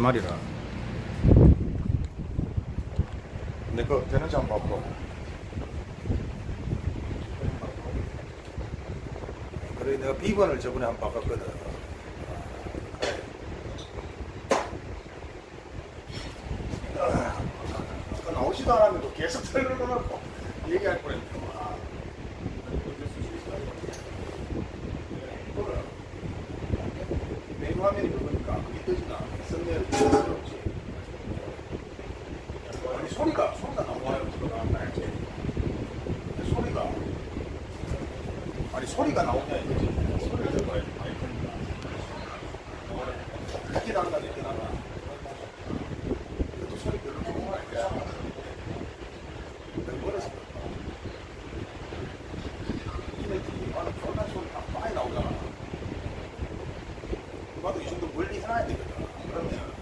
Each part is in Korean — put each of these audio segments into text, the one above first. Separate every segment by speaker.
Speaker 1: 마리라. 내거 되는지 한번 봐봐 그래 내가 비번을 저번에 한번 바꿨거든. 아까 나오지도 않았는데 계속 틀어놓고 얘기할 뻔했네. 아. 화면이 아니 소리가 소리가 너무 와요. 들어가는 거지 소리가 이거지 소리를 들어가야지 마이크니까 이렇게 난다 이렇게 난다 그래도 소리 별로 좋은 거 아니야 버렸어 이네들이 나는 존나 소리가 많이 나오잖아 봐도 이 정도 멀리 해놔야 되거든 그러면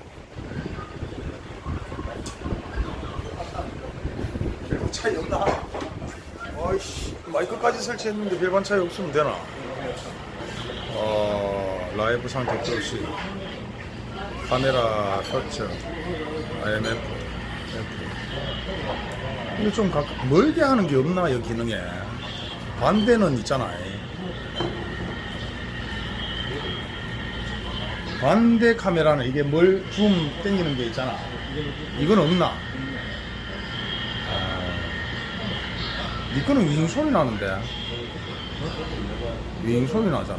Speaker 1: 별반 차이 없나? 어이씨 마이크까지 설치했는데 별반 차이 없으면 되나? 어 라이브 상태 표시. 카메라 터치. IMF 이거 좀 각, 멀게 하는 게 없나 이 기능에? 반대는 있잖아 반대 카메라는 이게 뭘줌 땡기는 게 있잖아. 이건 없나 아, 니 거는 윙 소리 나는데. 윙 소리 나잖아.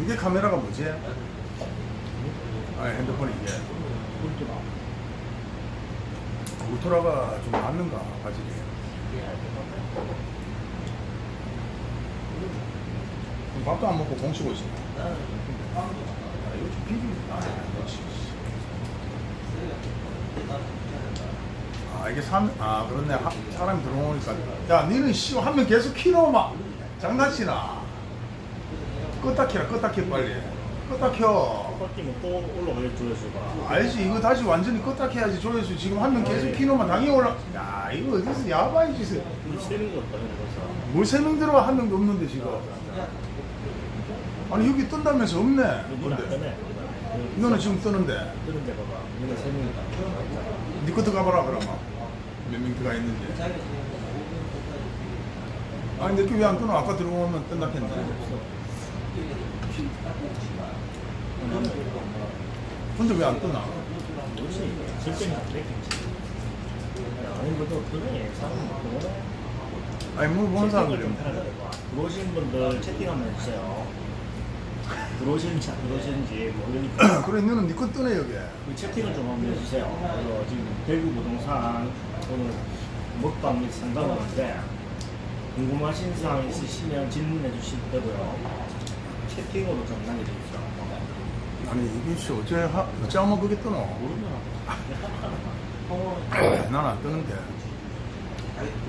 Speaker 1: 이게 카메라가 뭐지? 아 핸드폰 이게 울트라가 좀 맞는가 가지기 그럼 밥도 안 먹고 공 치고 있어. 아 이게 산, 아 그렇네. 하, 사람이 들어오니까. 야 니는 씨 한 명 계속 키노마. 장난치나? 껐다 켜라 껐다 켜 빨리. 껐다 켜
Speaker 2: 꺾이면 또 올라가요 조회수가.
Speaker 1: 알지. 이거 다시 완전히 껐다 켜야지 조회수. 지금 한 명 계속 키노마 당연히 올라 야 이거 어디서 야바이 짓을.
Speaker 2: 이 세는 거 없다는 거죠.
Speaker 1: 뭘세명 들어와 한 명도 없는데 지금. 아니 여기 뜬다면서 없네 근데. 너는 지금 뜨는데.
Speaker 2: 뜨는데 봐봐. 이거 세 명이다.
Speaker 1: 니 것도 가봐라 그러면 몇명 들어가 있는지. 아니 내게 왜안 뜨나 아까 들어오면 뜬다 했는데 근데 왜안 뜨나?
Speaker 2: 뭐지? 실전이 안 되겠지 아니 뭐또 그래 사람
Speaker 1: 아니 뭐 보는 사람들이.
Speaker 2: 들어오신 분들 채팅 한번 해주세요. 들어오시는지 안 들어오시는지 모르니까.
Speaker 1: 그래 너는 니거 뜨네 여기
Speaker 2: 그 채팅을 좀 한번 해주세요. 그래서 지금 대구 부동산 오늘 먹방 및 상담을 하는데 궁금하신 사항 있으시면 질문해 주시면 되고요. 채팅으로 좀 남겨주십시오
Speaker 1: 아니 이게 씨 어째 하, 어째 하면 그게 뜨노
Speaker 2: 모르면
Speaker 1: 난안 뜨는데.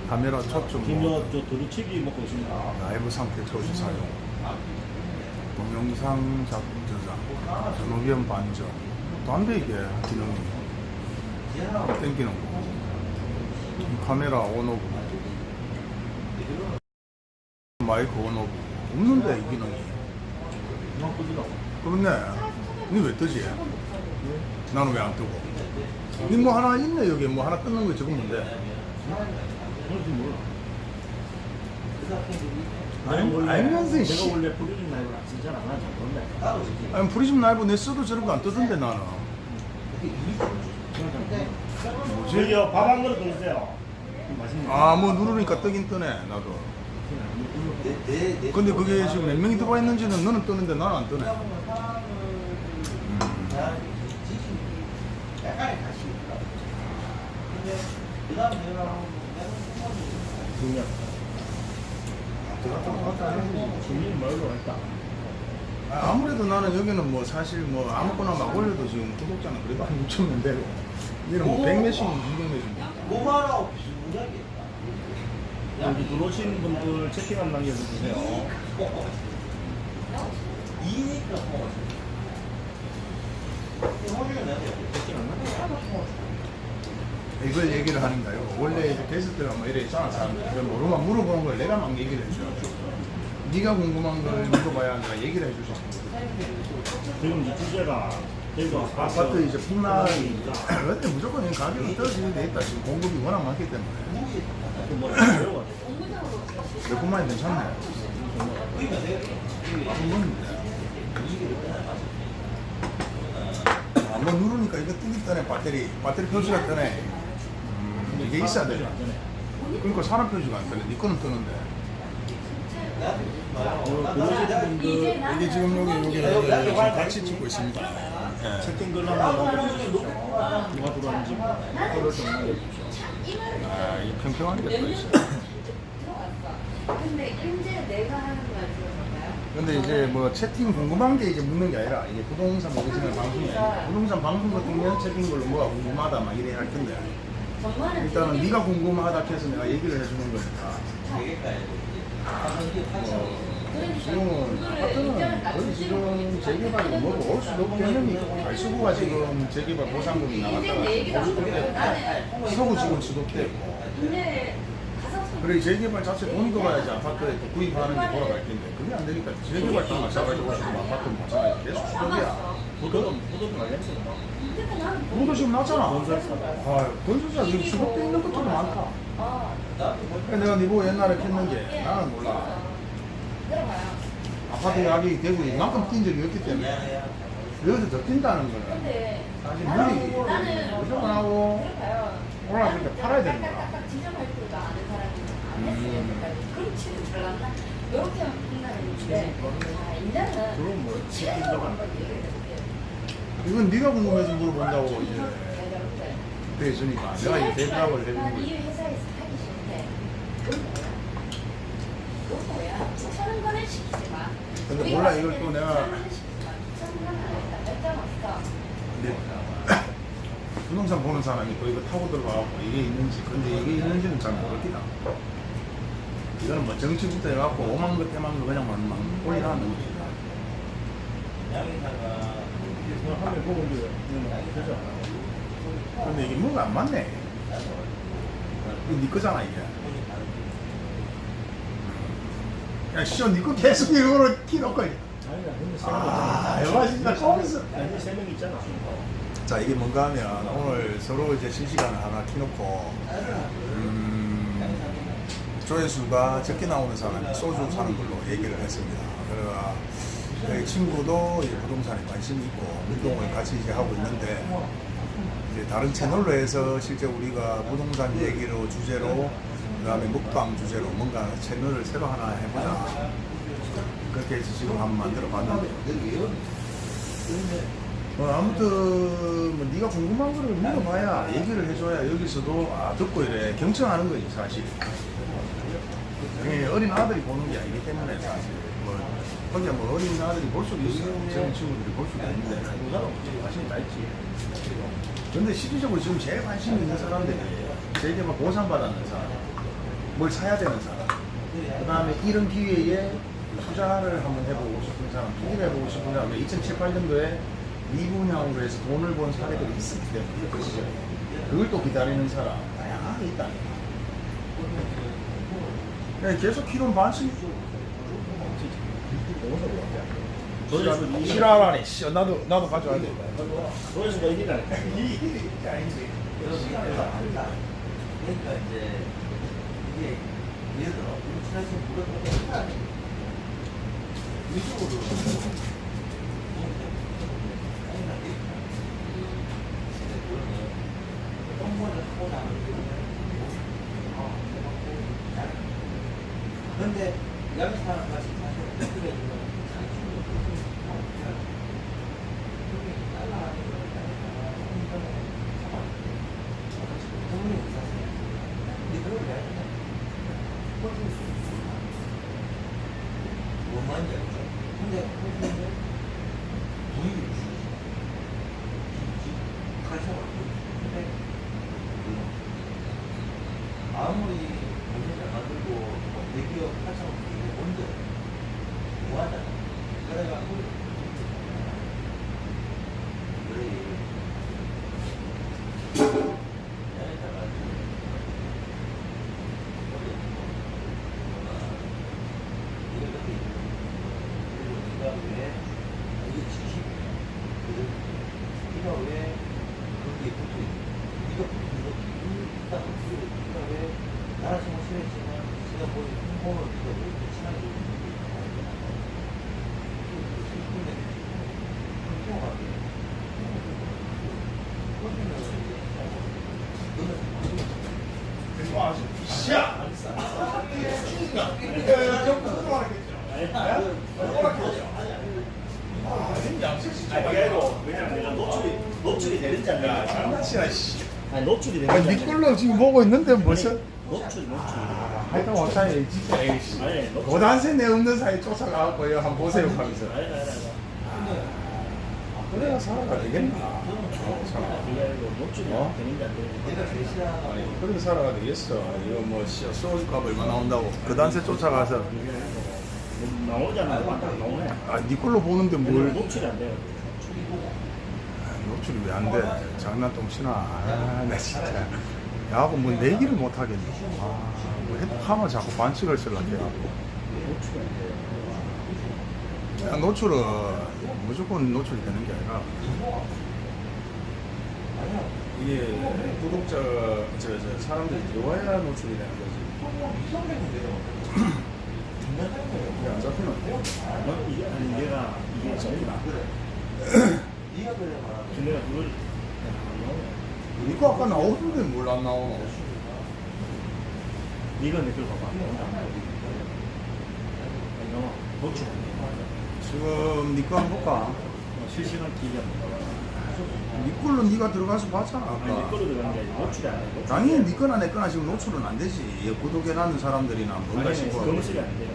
Speaker 1: 카메라 초점
Speaker 2: 김여
Speaker 1: 뭐,
Speaker 2: 저 도루치기 먹고 있습니다.
Speaker 1: 라이브 상태 초시 사용. 동영상 작품 저장. 전후면 반전. 또안돼 이게 기능이. 땡기는 거. 이 카메라 on off. 마이크 on off. 없는데 이 기능이. 그렇네 니왜 뜨지? 나는 왜 안 뜨고? 니뭐 하나 있네 여기. 뭐 하나 뜨는 거 저건 뭔데 알-
Speaker 2: 내가 원래-
Speaker 1: 알면서
Speaker 2: 내가
Speaker 1: 씨.
Speaker 2: 원래 프리즘 라이브를 안 쓰잖아. 나잘 모른다
Speaker 1: 아니 프리즘 라이브 내 써도 저런 거 안 뜨던데 나는.
Speaker 2: 저기요 밥 한 그릇 더 주세요. 맛있네.
Speaker 1: 아뭐 누르니까 뜨긴 뜨네 나도. 근데 그게 지금 몇 명이 들어와 있는지는 너는 뜨는데 나는 안 뜨네 아, 아무래도 나는 여기는 뭐 사실 뭐 아무거나 막 올려도 지금 구독자는 그래도 한 6천 명 되고 얘는 뭐 100몇씩 200몇씩
Speaker 3: 뭐하라고 비슷하게
Speaker 2: 여기 들어오신 분들 채팅 한 남겨주세요. 안 남겨?
Speaker 1: 이걸 얘기를 하는가요? 원래 이제 게스트가 뭐 이래 있잖아 사람들 모르면 물어보는 걸 내가 막 얘기를 해줘 네가 궁금한 걸 물어봐야 내가 얘기를 해주지.
Speaker 2: 지금 이제 주제가 대구
Speaker 1: 아파트 이제 폭락이니까. 근데 무조건 이 가격이 떨어지게 돼 있다. 지금 공급이 워낙 많기 때문에. 몇 분만에 괜찮네. 한번 누르니까 이거 뜨기 전에 배터리 배터리 표시가 뜨네 음, 이게 있어야 돼. 그러니까 사람 표시가 안 뜨네 네 거는 뜨는데
Speaker 2: 어,
Speaker 1: 이게 지금 여기 여기 지금 같이 찍고 있습니다 예.
Speaker 2: 채팅 글 한번 남겨주십시오. 누가 들어왔는지 좀.
Speaker 1: 아, 이 평평하게 또 있어
Speaker 3: 근데 현재 내가 하는?
Speaker 1: 근데 이제 뭐 채팅 궁금한 게 이제 묻는 게 아니라 이게 부동산 모르시는 방송이 아니라 부동산 방송 같은 경우는 채팅 걸로 뭐가 궁금하다 막 이래 할 텐데. 일단은 네가 궁금하다 해서 내가 얘기를 해주는 거니까. 지금은 아파트는 거의 지금 재개발이 뭐고 올 수도 없겠는 발수구가 지금 재개발 보상금이 없고. 서구 지금 지도되고 그래 재개발 자체 돈이 들어가야지 아파트에 또 구입하는 게 돌아갈 텐데 그게 안 되니까 재개발 돈 마찬가지고 지금 아파트 마찬가지 계속
Speaker 2: 보도금 알겠어요.
Speaker 3: 근데 나는
Speaker 1: 돈도 지금 났잖아. 아 건설사 지금 수급돼 있는 것도 많다
Speaker 3: 아
Speaker 1: 내가 니보고 옛날에 켰는 게 나는 몰라. 아파트 가격이 되고 이만큼 뛴 적이 없기 때문에 여기서 더 뛴다는 거는 사실
Speaker 3: 나는
Speaker 1: 무조건 하고 때 팔아야 되는 거야. 이건 네가 궁금해서 물어본다고 이제 있으니까 내가 이제 대답을 해주는
Speaker 3: 이
Speaker 1: 거지
Speaker 3: 회사에서 하기 싫대. 그건 뭐야? 추천은 거는 시키지 마.
Speaker 1: 근데 몰라, 이걸 또 내가-. 근데 부동산 보는 사람이 또 이거 타고 들어가갖고 이게 있는지 근데 이게 있는지는 잘 모르겠다 이거는 뭐 정치부터 해갖고 오만 거 때만 거 그냥 막, 막 올리라는 거지.
Speaker 2: 그냥 화면 보고 이제 되지 않아요?
Speaker 1: 근데 이게 뭐가 안 맞네. 이거 네 거잖아 이게. 야 시원 니거 계속 이거로 키놓고.
Speaker 2: 아.
Speaker 1: 이거 진짜
Speaker 2: 아니, 세명 있잖아.
Speaker 1: 자 이게 뭔가 하면 오늘 서로 이제 실시간을 하나 켜놓고. 음, 조회수가 적게 나오는 사람이 소주 사는 걸로 얘기를 했습니다. 그래가 저희 친구도 부동산에 관심이 있고 운동을 같이 이제 하고 있는데 이제 다른 채널로 해서 실제 우리가 부동산 얘기로 주제로 그 다음에 먹방 주제로 뭔가 채널을 새로 하나 해보자. 그렇게 해서 지금 한번 만들어 봤는데 어, 아무튼 뭐 네가 궁금한 거를 물어봐야 얘기를 해줘야 여기서도 아 듣고 이래 경청하는 거지 사실. 예, 어린 아들이 보는 게 아니기 때문에 사실 뭐 거기야 뭐 어린 아들이 볼 수도 있어 젊은 친구들이 볼 수도 있는데 관심이 다 있지. 근데 실질적으로 지금 제일 관심 있는 사람들이 재개발 보상받았는 사람, 뭘 사야 되는 사람, 그 다음에 이런 기회에 투자를 한번 해보고 싶은 사람, 투기를 해보고 싶은 사람, 2007, 8년도에 미분양으로 해서 돈을 번 사례들이 있었기 때문에 그 시절에 그걸 또 기다리는 사람 다양하게 있다는 거야. 계속 키로는 반씩 싫어하라니 씨, 나도 나도 가져와야 돼.
Speaker 2: 조회수가 이기다.
Speaker 4: 그러니까 이제 이게 예를 들어 우리 지난주에 물어보면 이쪽으로 근데 여기 사람 같이 사실 그게 뭐만 얘기죠. 근데 분위기 가셔. 근데 아무리 공사 잘 만들고 네가 왜 거기에 붙어 있니? 네가 붙은 거지. 딱 붙어 있니? 네가 왜 나랑 정말 싫어했지만 제가 보는 홍보를 네가 왜 이렇게 친하게 있는지 슬픈데 불평하게 그러면 이제 너는
Speaker 1: 그리고
Speaker 2: 아니
Speaker 1: 네 걸로 지금 보고 있는데 무슨?
Speaker 2: 노출 노출
Speaker 1: 하여튼 왕창이 진짜 에이씨.
Speaker 2: 아니
Speaker 1: 고단세 내 없는 사이 쫓아가고 이거 한번 보세요 하면서.
Speaker 2: 아니 아니 아니
Speaker 1: 그래야 살아가 되겠나? 어? 아니 그렇게 살아가 되겠어. 이거 뭐 씨, 소주값 얼마 나온다고 그 단세 쫓아가서
Speaker 2: 뭐 나오잖아 딱 나오네
Speaker 1: 아네 걸로 보는데 뭘
Speaker 2: 노출이 안 돼요
Speaker 1: 노출이 왜 안 돼? 장난똥 치나? 아, 나 진짜. 야하고 뭐 내기를 못 하겠네. 아, 뭐 하면 자꾸 반칙을 쓰려고
Speaker 2: 돼요
Speaker 1: 야, 노출은 무조건 노출이 되는 게 아니라 이게 구독자, 저, 저 사람들이 들어와야 노출이 되는 거지. 이게 안?
Speaker 2: 이게 아니 내가 이게
Speaker 4: 말하는
Speaker 2: 근데 그걸
Speaker 1: 이거 아까 나오던데 뭘 안 나오노?
Speaker 2: 네가 내걸 봐봐 안 돼.
Speaker 1: 지금 니거 한번 볼까?
Speaker 2: 어, 실시간 봐봐
Speaker 1: 니 걸로 니가 들어가서 봤잖아
Speaker 2: 아니 내
Speaker 1: 아까.
Speaker 2: 거로 들어가는 게 아니라 노출이 안 돼. 노출이
Speaker 1: 당연히. 니 거나 내 거나 지금 노출은 안 되지. 구독해놨는 사람들이나 뭔가
Speaker 2: 아니
Speaker 1: 싶어.
Speaker 2: 검색이 안 돼요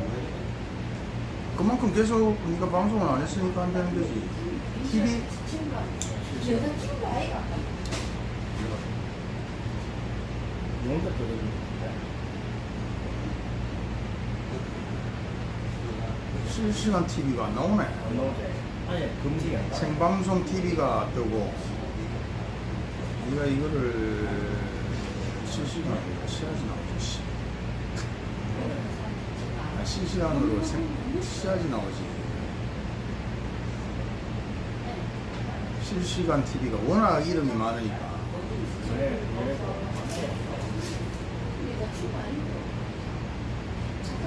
Speaker 1: 그만큼 계속 네가 방송을 안 했으니까 안 되는 거지. TV
Speaker 3: 여자 친구 아이가
Speaker 2: 이런 것도 되고
Speaker 1: 실시간 TV가 안 나오네.
Speaker 2: 안 나오지 안 돼.
Speaker 1: 생방송 TV가 뜨고 네가 이거를 실시간 시야지 나오지. 씨. 아, 실시간으로 생, 시야지 나오지. 실시간 TV가 워낙 이름이 많으니까.
Speaker 2: 네, 네.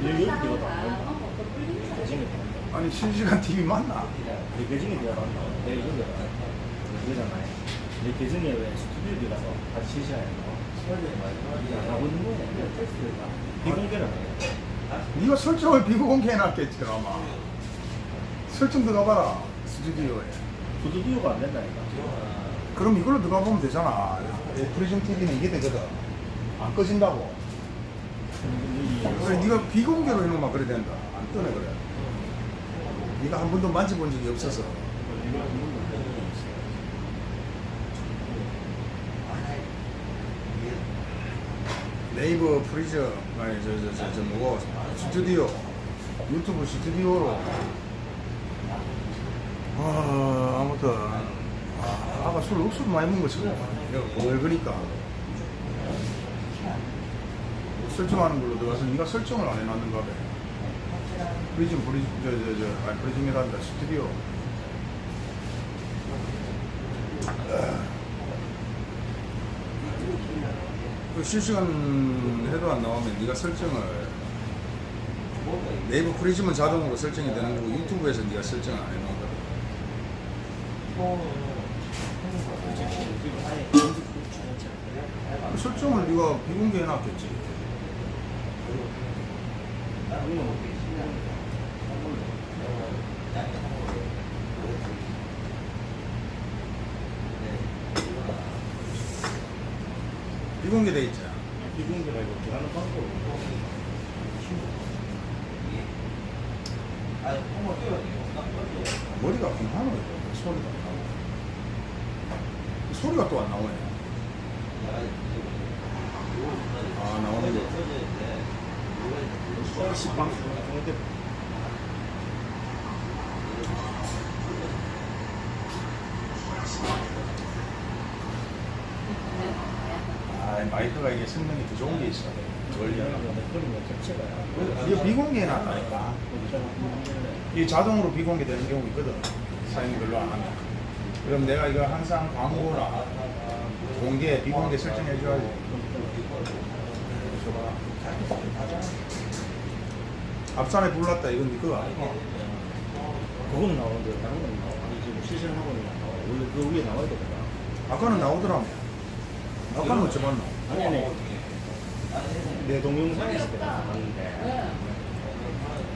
Speaker 2: 여기 들어가
Speaker 1: 아니 실시간 TV 맞나?
Speaker 2: 내 계정에 들어간다. 내 이거 들어가. 그러잖아요. 내 계정에 왜 스튜디오 들어가서 같이 실시간에 안 하고 있는 거야. 비공개를 해.
Speaker 1: 네가 설정을 비공개 해놨겠지 아마. 설정 들어가봐라 스튜디오에.
Speaker 2: 스튜디오가 안 된다니까.
Speaker 1: 그럼 이걸로 들어가 보면 되잖아. 프리즘 TV는 이게 되거든. 안 꺼진다고. 그래, 네가 비공개로 해놓으면 그래 된다. 안 뜨네 그래. 네가 한 번도 만져본 적이 없어서. 네이버 프리즘 아니 저저 저 저 뭐고 스튜디오 유튜브 스튜디오로 아 아무튼 아, 아까 술 억수로 많이 먹은 거 처음 왜 그러니까 설정하는 걸로 들어가서 네가 설정을 안 해놨는가 봐 프리즘 프리즘 저저 저 아니 프리즘이란다. 스튜디오. 그 실시간 해도 안 나오면 네가 설정을 네이버 프리즘은 자동으로 설정이 되는 거고 유튜브에서 네가 설정을 안 해놓은 거야 설정을 네가 비공개 해놨겠지 비공개돼 있지
Speaker 2: 비공개가 이거. 들어가는 방법으로.
Speaker 4: 아니.
Speaker 1: 머리가 공하노 소리가 안 나오네 소리가 또 안 나오네. 아 나오는 거
Speaker 2: 시방.
Speaker 1: 마이크가 이게 성능이 더 좋은 게 있어. 이거 비공개해 놨다니까. 이 자동으로 비공개되는 경우 있거든. 사용이 별로 안 하면. 그럼 내가 이거 항상 광고나 공개, 비공개 설정해 줘야지. 앞산에 불났다 이건 네 그거 아니고.
Speaker 2: 그거는 나오는데 다른 건 나와. 아니, 지금 실시하고 있는 거 나와. 원래 그 위에 나와야 되거든.
Speaker 1: 아까는 나오더라며. 아까는 어찌 봤나?
Speaker 2: 아니 아니. 내 동영상에서 나왔는데.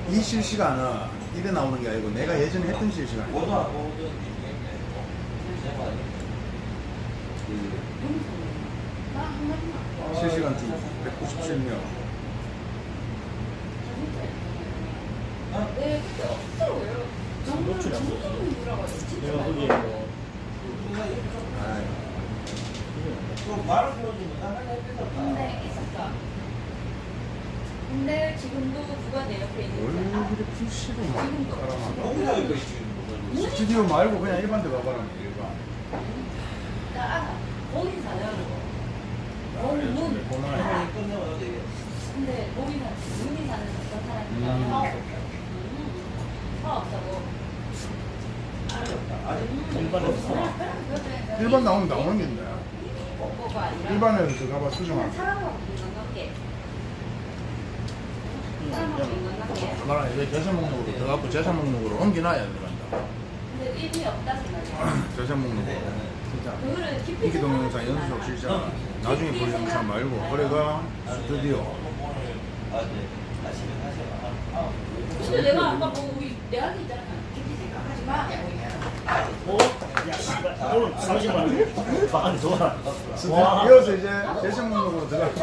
Speaker 1: 이 실시간은 이래 나오는 게 아니고 내가 예전에 했던 실시간이야.
Speaker 3: 나한 마디만.
Speaker 1: 실시간 팀 197명.
Speaker 3: 네, 그때 없더라고요. 정말 정말 누라고 진짜
Speaker 2: 내가 거기에. 뭐
Speaker 1: 아이,
Speaker 4: 그 말을 보여주면 나는 해준다.
Speaker 3: 근데 있었어. 근데 지금도 누가 내 옆에 있는 거야?
Speaker 1: PC로 막 깔아놔.
Speaker 4: 여기다 이거 지금 뭐
Speaker 1: 스튜디오 말고 그냥 일반 데 가봐라 일반.
Speaker 3: 나 알아. 거긴
Speaker 1: 아, 코로나에
Speaker 4: 해방이 끝나면 어떻게 해?
Speaker 3: 근데 거기는 문이 사는 사람이니까
Speaker 1: 음.
Speaker 3: 없어. 음. 사업 없다고.
Speaker 2: 일반에서
Speaker 1: 일반 나오면 나오는
Speaker 3: 아니라
Speaker 1: 일반에서 가봐
Speaker 3: 그냥
Speaker 1: 수정하고
Speaker 3: 사람하고 인간관계. 사람하고 인간관계.
Speaker 1: 말아 이제 재산 목록으로 들어가고 재산 목록으로 옮겨놔야 들어간다
Speaker 3: 근데 의미 없다 생각해.
Speaker 1: 재산 목록으로
Speaker 2: 진짜
Speaker 1: 인기 동영상 연속. 실시간 나중에 볼 영상 말고
Speaker 4: 하세요. 아,
Speaker 3: 근데 내가 아까 뭐 우리 내한테 있잖아. 깊이 생각하지 마.
Speaker 2: 어? 야 씨발 오늘 30만 원 반 좋아 와
Speaker 1: 이어서 이제 재산 목록으로 들어가고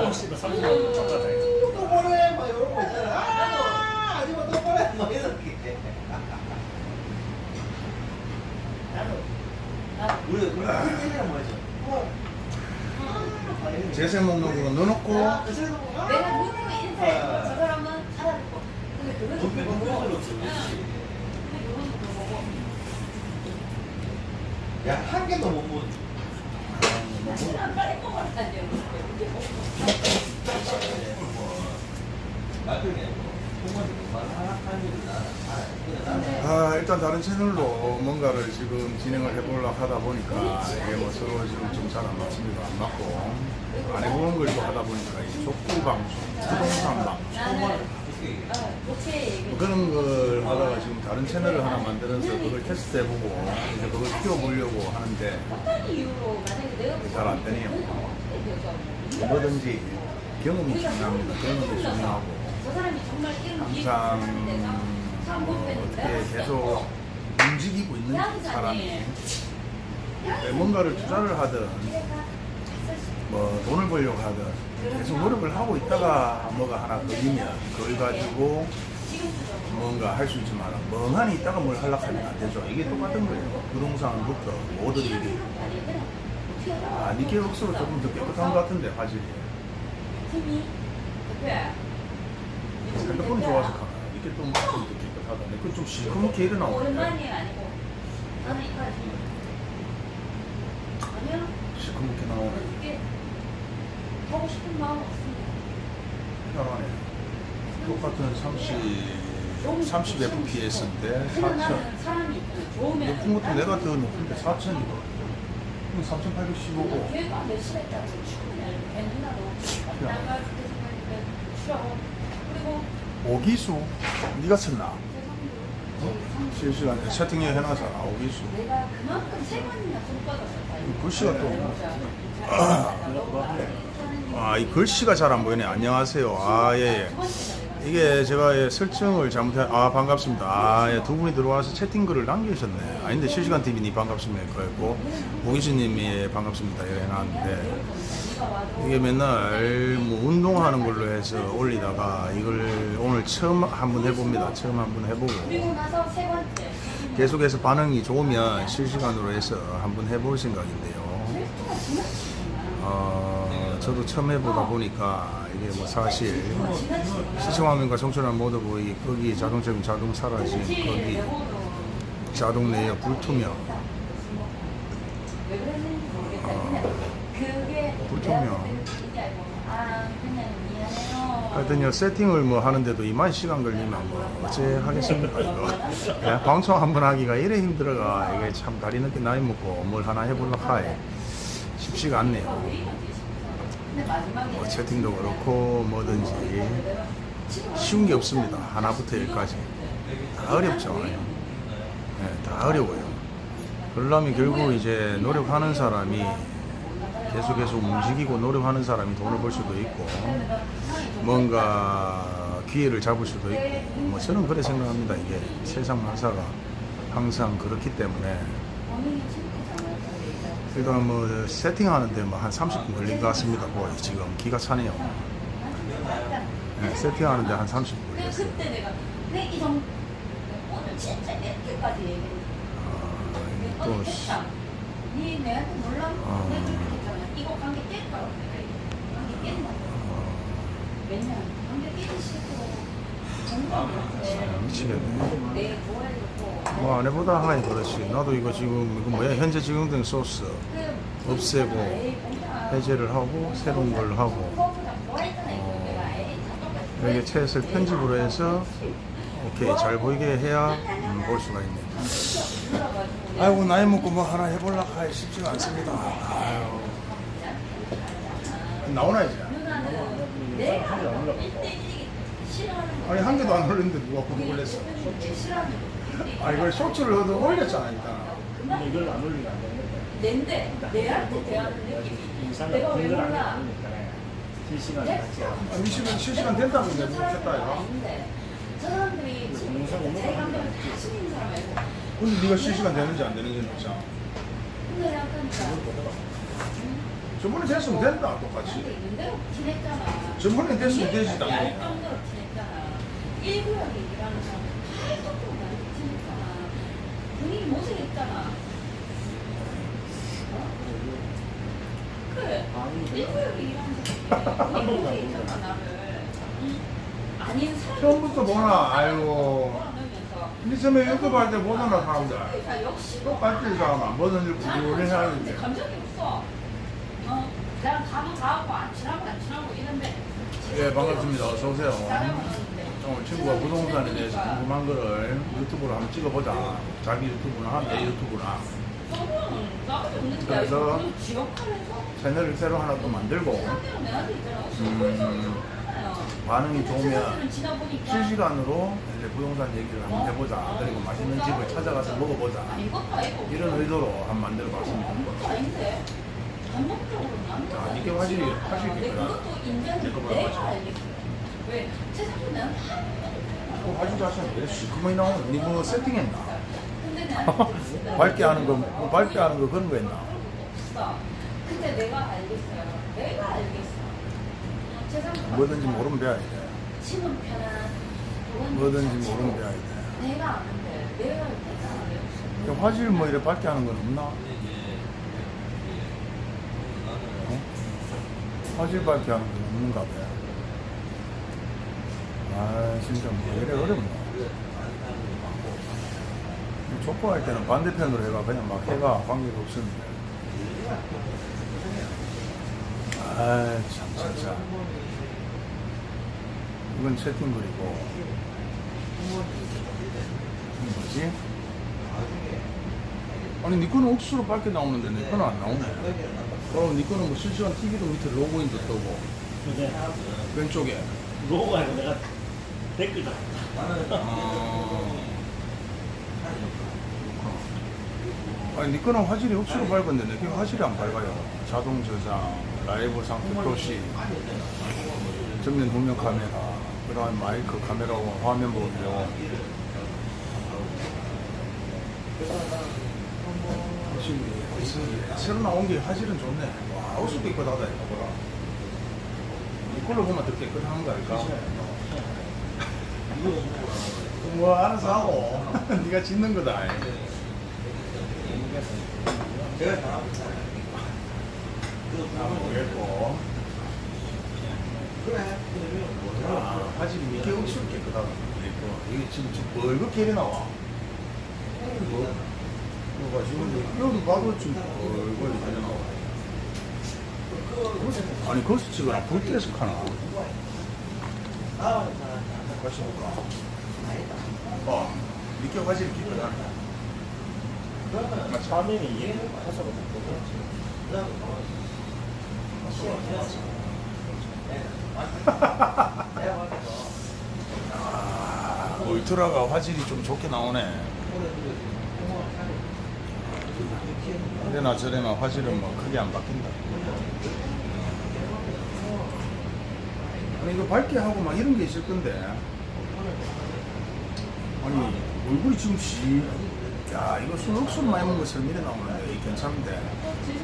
Speaker 2: 오늘 씨발 30만 원 깎아다
Speaker 4: 또 보내! 막 이런 거 있잖아. 아, 아줌마 또 보내! 막 이렇게. 우리, 우리 팬이랑 뭐죠?
Speaker 1: 재산 목록으로 넣어놓고
Speaker 3: 내가 누구랑 인사했고 저 사람은 알아듣고 근데 그거는
Speaker 4: 돈빼
Speaker 3: 그거고
Speaker 4: 돈빼 없어. 야, 한 개도 못 나는 아,
Speaker 1: 일단 다른 채널로 뭔가를 지금 진행을 해보려고 하다 보니까 이게 뭐 서로 지금 좀 잘 안 맞습니다. 안 맞고 안 해보는 걸 또 하다 보니까 이 족구 방송, 부동산 방송
Speaker 4: 어,
Speaker 1: 뭐 그런 걸 하다가 지금 다른 채널을 하나 만들어서 그걸 테스트해보고 이제 그걸 키워보려고 하는데
Speaker 3: 내가
Speaker 1: 잘안 되네요. 뭐든지 경험이 중요합니다. 경험이 중요하고. 항상
Speaker 3: 참
Speaker 1: 어떻게 계속 움직이고 있는 사람이 네, 뭔가를 투자를 하든 뭐 돈을 벌려고 하든 계속 노력을 하고 있다가 뭐가 하나 걸리면 그걸 가지고 뭔가 할 수 있지만 멍하니 있다가 뭘 하려고 하면 안 되죠. 이게 똑같은 거예요. 부동산부터 모든 일이 아, 니케 옥수로 조금 더 깨끗한 것 같은데 화질이 핸드폰이 좋아서 가나 이게 또좀더 깨끗하다. 근데 그좀 시커멓게 일어나오는데
Speaker 3: 오랜만이 아니고 나는 이까지 아니야
Speaker 1: 시커멓게 나오네.
Speaker 3: 하고 싶은 마음 없습니다
Speaker 1: 편하네. 똑같은 30, 30 FPS인데
Speaker 3: 그냥
Speaker 1: 4,000.
Speaker 3: 나는 사람이 좋으면
Speaker 1: 높은 것도 내가 더 높은데 4,000이거든. 3,815고.
Speaker 3: 걔가 몇 시에 있다고 충분히 배누나도 나가 그때 생각했는데 쉬라고 그리고
Speaker 1: 오기수? 네가 썼나?
Speaker 3: 제
Speaker 1: 실시간에 채팅에 해놔서 아, 오기수.
Speaker 3: 내가 그만큼 세 번이나 손 뻗었어
Speaker 1: 글씨가 또. 아, 이 글씨가 잘 안 보이네. 안녕하세요. 아, 예, 예. 이게 제가 예, 설정을 잘못해, 아, 반갑습니다. 아, 예, 두 분이 들어와서 채팅글을 남기셨네. 아닌데, 실시간 TV님 반갑습니다. 그랬고, 오기수님이 예, 반갑습니다. 이래 해놨는데, 이게 맨날 뭐 운동하는 걸로 해서 올리다가 이걸 오늘 처음 한번 해봅니다. 처음 한번 해보고. 계속해서 반응이 좋으면 실시간으로 해서 한번 해볼 생각인데요. 어, 저도 처음 해보다 보니까 이게 뭐 사실 시청화면과 청춘한 모두 보이 거기 자동처럼 자동 사라짐 거기 자동 레이어 불투명. 어.
Speaker 3: 미안해요.
Speaker 1: 하여튼 요 세팅을 뭐 하는데도 이만 시간 걸리면 뭐 어째 하겠습니까 이거 예, 방송 한 번 하기가 이래 힘들어가 이게 참 다 늦게 나이 먹고 뭘 하나 해볼라 하이 쉽지가 않네요 뭐 채팅도 그렇고 뭐든지 쉬운 게 없습니다. 하나부터 열까지. 다 어렵죠. 예, 다 어려워요. 그러려면 결국 이제 노력하는 사람이 계속 계속 움직이고 노력하는 사람이 돈을 벌 수도 있고 뭔가 기회를 잡을 수도 있고 뭐 저는 그래 생각합니다. 이게 세상 만사가 항상 그렇기 때문에. 일단 뭐 세팅하는데 뭐 한 30분 걸린 것 같습니다 거의 지금 기가 차네요 네, 세팅하는데 한 30분
Speaker 3: 근데
Speaker 1: 걸렸어요
Speaker 3: 그때 내가 내이 정도 오늘 진짜 이렇게까지 얘기했는데
Speaker 1: 아, 또.
Speaker 3: 니 내한테 몰라?
Speaker 1: 아.
Speaker 3: 내가 그렇게 했잖아. 이거 관계 깰까? 관계 깼나?
Speaker 1: 어,
Speaker 3: 왜냐? 관계 깨기 싫고
Speaker 1: 참
Speaker 3: 정말
Speaker 1: 미치겠네
Speaker 3: 내
Speaker 1: 뭐 아내보다 하이 그렇지. 나도 이거 지금 이거 뭐야? 현재 적용된 소스 없애고 해제를 하고 새로운 걸 하고 어, 여기 채을 편집으로 해서 오케이 잘 보이게 해야 음, 볼 수가 있네. 아이고 나이 먹고 뭐 하나 해볼라 하기 쉽지가 않습니다. 아유. 나오나 이제?
Speaker 3: 누나는 내가 1대1이 싫어하는 거
Speaker 1: 아니 한 개도 안 올렸는데 누가 구독 올렸어 아 이걸 쇼츠를 얻어 올렸잖아 일단.
Speaker 2: 근데 이걸 안 올리면 안 되는
Speaker 3: 낸데 내한테 대하는 느낌이
Speaker 2: 인상을
Speaker 3: 내가 왜 몰라?
Speaker 2: 실시간 같이 하는
Speaker 1: 아, 미시면 실시간 된다고 이제
Speaker 3: 사람들이
Speaker 1: 이거.
Speaker 3: 저 사람들이 지금 제 감정을 다 신인 사람이고
Speaker 1: 근데 네가 실시간 되는지 안 되는지는 없잖아
Speaker 3: 근데 약간
Speaker 1: 저번에 됐으면 된다 똑같이. 저번에 됐으면 되지
Speaker 3: 알
Speaker 1: 당연히.
Speaker 3: 정도로 티냈잖아. 1구역에 일하는 사람 분위기 모색했잖아. 어? 그래.
Speaker 2: 방이
Speaker 3: 1구역에 일하는 사람이 분위기 모색했잖아 나를. 응? 아닌 사람
Speaker 1: 처음부터 보나 아이고 니 처음에 유튜브 할때 보잖아 사람들.
Speaker 3: 자 역시
Speaker 1: 똑같이 사람아. 뭐든지 구분을
Speaker 3: 근데
Speaker 1: 하는데.
Speaker 3: 감정이 없어. 어, 그냥 가면 가고 안 친하고 안 친하고 이런데.
Speaker 1: 예 반갑습니다. 어서 오세요 오늘 친구가 부동산에 대해서 궁금한 거를 유튜브로 한번 찍어보자 자기 유튜브나 내 유튜브나 그래서 채널을 새로 하나 또 만들고. 음, 반응이 좋으면 실시간으로 이제 부동산 얘기를 한번 해보자 그리고 맛있는 집을 찾아가서 먹어보자 이런 의도로 한번 만들어 봤습니다
Speaker 3: 아,
Speaker 1: 이게 화질이 화질이 있구나. 화질.
Speaker 3: 알겠어. 왜 세상에 내한테 한
Speaker 1: 어, 화질 자체는 왜 시커먼이 나오는 니뭐 세팅했나? 밝게 하는 거, 뭐 밝게 하는 거 그런 거 했나?
Speaker 3: 근데 내가 알겠어요. 내가 알겠어.
Speaker 1: 뭐든지 모르면 배워야 돼.
Speaker 3: 치는 편한
Speaker 1: 뭐든지 모르면 배워야 돼.
Speaker 3: 내가 아는데 내가
Speaker 1: 야, 화질 뭐 이래 밝게 하는 건 없나? 어? 화질 밝게 하는 건 없는가 봐. 아, 진짜 뭐 이래 어렵나? 족구할 때는 반대편으로 해가 그냥 막 해가 관계가 없었는데. 아, 참, 진짜. 이건 채팅글이고. 뭐지? 아니 니 거는 억수로 밝게 나오는데 내 거는 안 나오네 그럼 니 거는 뭐 실시간 TV도 밑에 로고인도 뜨고
Speaker 2: 근데
Speaker 1: 왼쪽에
Speaker 2: 로고가 아니고 내가 댓글 다
Speaker 1: 아니 니 거는 화질이 억수로 밝은데 내거 화질이 안 밝아요. 자동 저장, 라이브 상태 표시 정면 도면 카메라 그 다음에 마이크 카메라와 화면 확실히 새로 나온 게 화질은 좋네. 와 옷도 깨끗하다 이거 보라. 이걸로 보면 더 깨끗한 거 아닐까? 뭐 알아서 하고. 네가 짓는 거다.
Speaker 4: 제가.
Speaker 1: 아 모르겠고
Speaker 4: 그래. 그러면
Speaker 1: 아 화질이 이게 억수로 깨끗하다 이게 지금 좀 벌겋게 이래 나와. 봐 지금 여기 봐도 지금 벌겋게 이래 나와. 아니 거기서 찍어라 볼때에서 카나 같이 볼까? 어 이렇게
Speaker 4: 그러면
Speaker 2: 화면이 이게 화소가 좋거든.
Speaker 4: 그다음에 시험 지났지. 내가 봤을 때
Speaker 1: 아, 울트라가 화질이 좀 좋게 나오네. 이래나 저래나 화질은 뭐 크게 안 바뀐다. 아니 이거 밝게 하고 막 이런 게 있을 건데 아니 얼굴이 지금 씨. 야 이거 술 억수로 많이 먹은 것처럼 이래 나오는데 괜찮은데.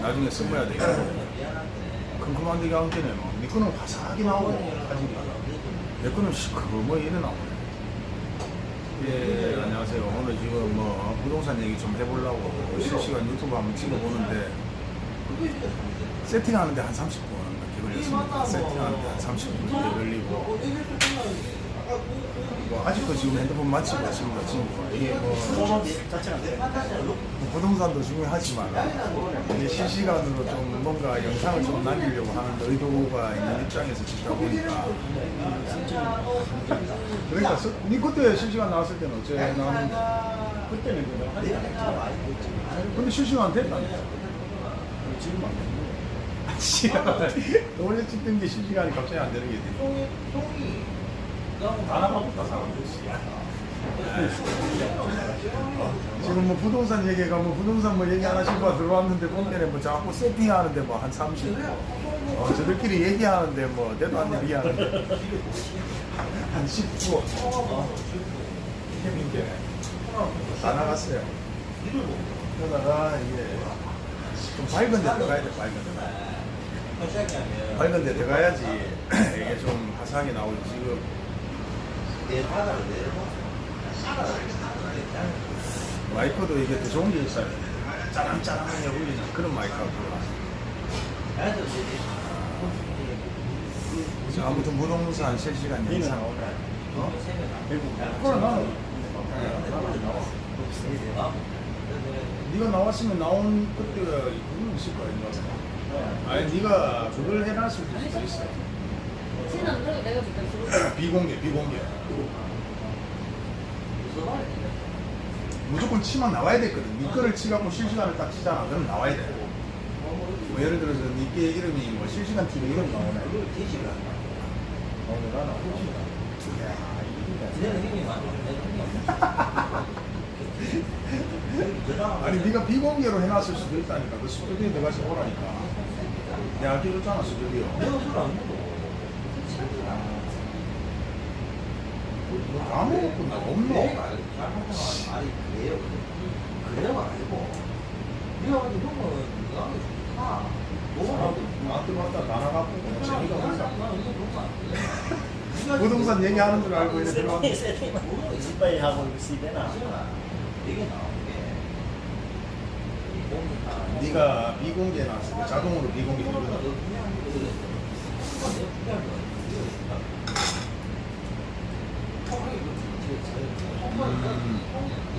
Speaker 1: 나중에 써봐야 되겠네 큼큼한 데가 안 되네 뭐. 니 거는 화사하게 나오고 내 거는 시커먼 뭐 이래 나오네. 예 안녕하세요. 오늘 지금 뭐 부동산 얘기 좀 해보려고 실시간 유튜브 한번 찍어보는데 세팅하는데 한 30분 넘게 걸렸습니다. 세팅하는데 한 30분 넘게 걸리고 뭐 아직도 지금 핸드폰 맞추고 있습니다 친구가 이게 뭐. 뭐 부동산도 중요하지만 실시간으로 좀 뭔가 영상을 좀 남기려고 하는 의도가 있는 입장에서 찍다 보니까 그러니까 서- 니 그때 실시간 나왔을 때는 어째 나왔는데
Speaker 2: 그때는 그냥 한
Speaker 1: 근데 실시간 됐다니까
Speaker 2: 지금 안 돼.
Speaker 1: 아, 씨발 원래 찍던 게 실시간이 갑자기 안 되는 게 있네 지금 뭐 부동산 얘기가 뭐 부동산 뭐 얘기 하나 싶어 들어왔는데 본때에 뭐 자꾸 세팅하는데 뭐 한 30. 어, 저들끼리 얘기하는데 뭐 내도 안 얘기하는데 한 19. 어. 힘인 게 다 나갔어요. 그러다가 이게 좀 밝은 데 들어가야 돼 밝은 데. 밝은 데 들어가야지 이게 좀 화사하게 나오지 지금. 마이크도 이게 더 좋은 게 있어요. 짜랑짜랑하게 울리는 그런. 그래서 아무튼 실시간
Speaker 2: 니는
Speaker 1: 영상.
Speaker 2: 나오네.
Speaker 1: 어? 그래 나는 네가 나왔으면 나온 그때가 있을 거야 인가 아니 네가 그걸 해놨을 수도 있어.
Speaker 3: 내가 그때
Speaker 1: 비공개 비공개. 무조건 치만 나와야 됐거든. 네 거를 치갖고 실시간을 딱 치잖아. 그럼 나와야 돼. 뭐 예를 들어서 네게 이름이 뭐 실시간 TV 이름 나오네. 나오네 나 아니 네가 비공개로 해놨을 수도 있다니까. 그 스튜디오에 들어가서 오라니까. 내가 알려줬잖아 스튜디오. 뭐 아무것도 나 없노.
Speaker 4: 아니 그래요. 그래요 아니고. 네가 가지고 형은 나는 좋다. 너무
Speaker 1: 나한테 왔다 다 나가고 재미가 없어.
Speaker 4: 부동산
Speaker 1: 부동산 얘기하는 줄 알고 이제 들어왔는데.
Speaker 2: 세팅 이빨 하고 시대나.
Speaker 4: 되게 나온 게
Speaker 1: 네가 비공개 놨을 때 자동으로 비공개 되거든. 음,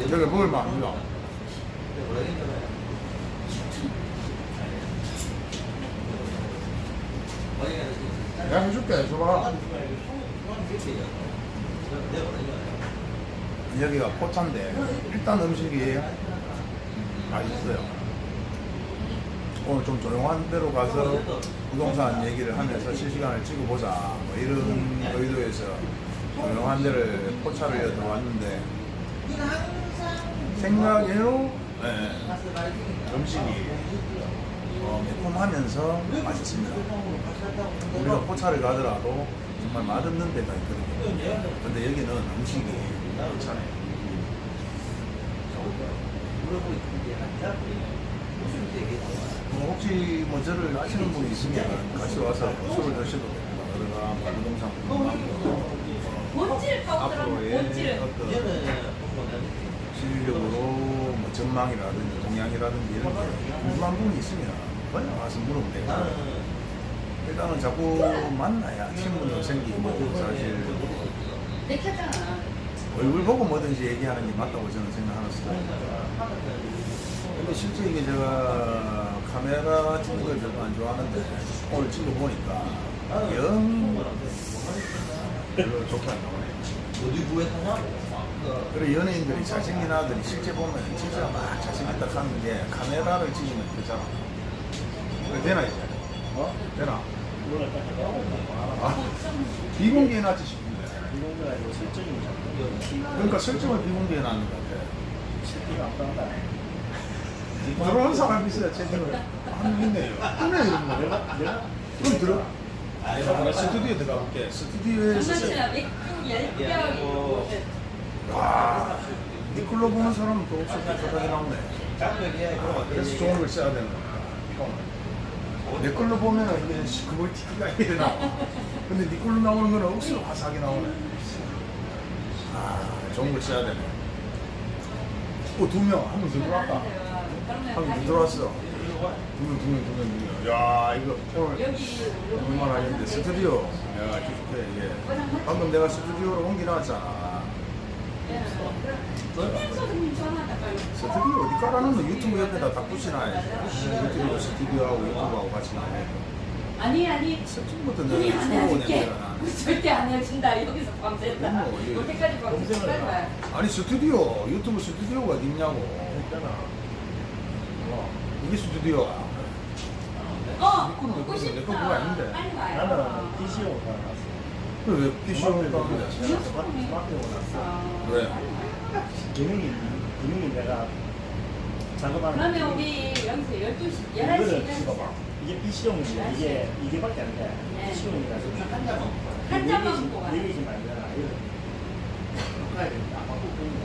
Speaker 1: 여기 뭘 만들어? 내가 해줄게. 줘봐. 여기가 포차인데 일단 음식이 맛있어요. 오늘 좀 조용한 데로 가서 부동산 얘기를 하면서 실시간을 찍어보자. 뭐 이런 의도에서 조용한 데를 포차를 들어왔는데 생각외로 예, 음식이 어, 매콤하면서 맛있습니다. 우리가 포차를 가더라도 정말 맛없는 데가 있거든요. 근데 여기는 음식이 괜찮아요. 뭐 혹시 뭐 저를 아시는 분이 있으면 같이 와서 술을 드셔도 됩니다. 그러나 뭐 부동산 궁금하고
Speaker 3: 본질
Speaker 1: 앞으로의
Speaker 3: 본질은
Speaker 1: 어떤 실질적으로 뭐 전망이라든지 동향이라든지 이런 게 궁금한 부분이 있으면 그냥 와서 물으면 되고 일단은 자꾸 만나야 친분도 생기고 사실.
Speaker 3: 내 켰잖아.
Speaker 1: 얼굴 보고 뭐든지 얘기하는 게 맞다고 저는 생각하는 스타일입니다. 근데 실제 이게 제가 카메라 찍는 걸 별로 안 좋아하는데 오늘 찍어 보니까 영 별로 좋게 안 나오네.
Speaker 4: 어디 구해 사냐고. 그
Speaker 1: 그리고 연예인들이 잘생긴 아들이 실제 보면 진짜 막 잘생겼다 하는 게 카메라를 찍으면 되잖아. 그래, 되나 이제? 어? 되나?
Speaker 2: 아,
Speaker 1: 비공개해 놨지 싶은데.
Speaker 2: 이거가 이거 설정이 잡혀.
Speaker 1: 그러니까 설정을 비공개해 놨는 것 같아.
Speaker 2: 채팅 안 한다.
Speaker 1: 들어온 사람이 있어야 채팅을 하는 있네요. 있네 이런 거.
Speaker 2: 내가 내가
Speaker 1: 그럼 들어. 내가 스튜디오에 들어가 볼게. 스튜디오에서
Speaker 3: 열병이
Speaker 1: 와, 니콜로 보는 사람은 또 없어 깨끗하게 나오네. 그래서 좋은 걸 써야 되는 거야. 내 걸로 보면은 이게 시커멀 티가 이래 나와. 근데 니 걸로 나오는 거는 억수로 화사하게 나오네. 아, 좋은 걸 써야 되네. 어, 두 명, 한명더 들어왔다. 한명더 들어왔어. 두 명, 두 명, 두 명, 두 명. 야, 이거 오늘
Speaker 3: 여기
Speaker 1: 얼마나 하겠는데 스튜디오. 야, 아주 좋게 이게. 방금 내가 스튜디오로
Speaker 3: 전화다 빨리.
Speaker 1: 스튜디오 어디 깔아놓는 거 유튜브 옆에다 딱 붙여놔야지. 유튜브 스튜디오하고 유튜브하고 같이 나네.
Speaker 3: 아니 아니 우리
Speaker 1: 내가 나.
Speaker 3: 절대 안 해준다. 여기서 밤샌다. 여기까지 밤샌다.
Speaker 1: 아니 스튜디오 유튜브 스튜디오가 어디 있냐고.
Speaker 2: 했잖아.
Speaker 1: 이게 스튜디오야.
Speaker 3: 어,
Speaker 1: 그건
Speaker 3: 보고
Speaker 1: 내
Speaker 3: 싶다.
Speaker 1: 거 그거 아닌데.
Speaker 2: 나는 PC로 살았어.
Speaker 1: 왜 PC로
Speaker 2: 가
Speaker 1: 가는데?
Speaker 2: 스마트폰 났어.
Speaker 3: 어,
Speaker 1: 왜?
Speaker 3: 빨리 와요.
Speaker 2: 기능이 기능이 내가 작업하는.
Speaker 3: 그러면 우리 여기서 12시,
Speaker 2: 이거를
Speaker 3: 11시
Speaker 2: 찍어봐. 이게 PC용이지. 이게 이게 밖에 안 돼.
Speaker 3: 네.
Speaker 2: PC용이라서
Speaker 4: 한 잔만.
Speaker 3: 한 잔만 먹고.
Speaker 2: 얘기 좀 말잖아. 이거. 가야 돼. 안 바꾸고 있네.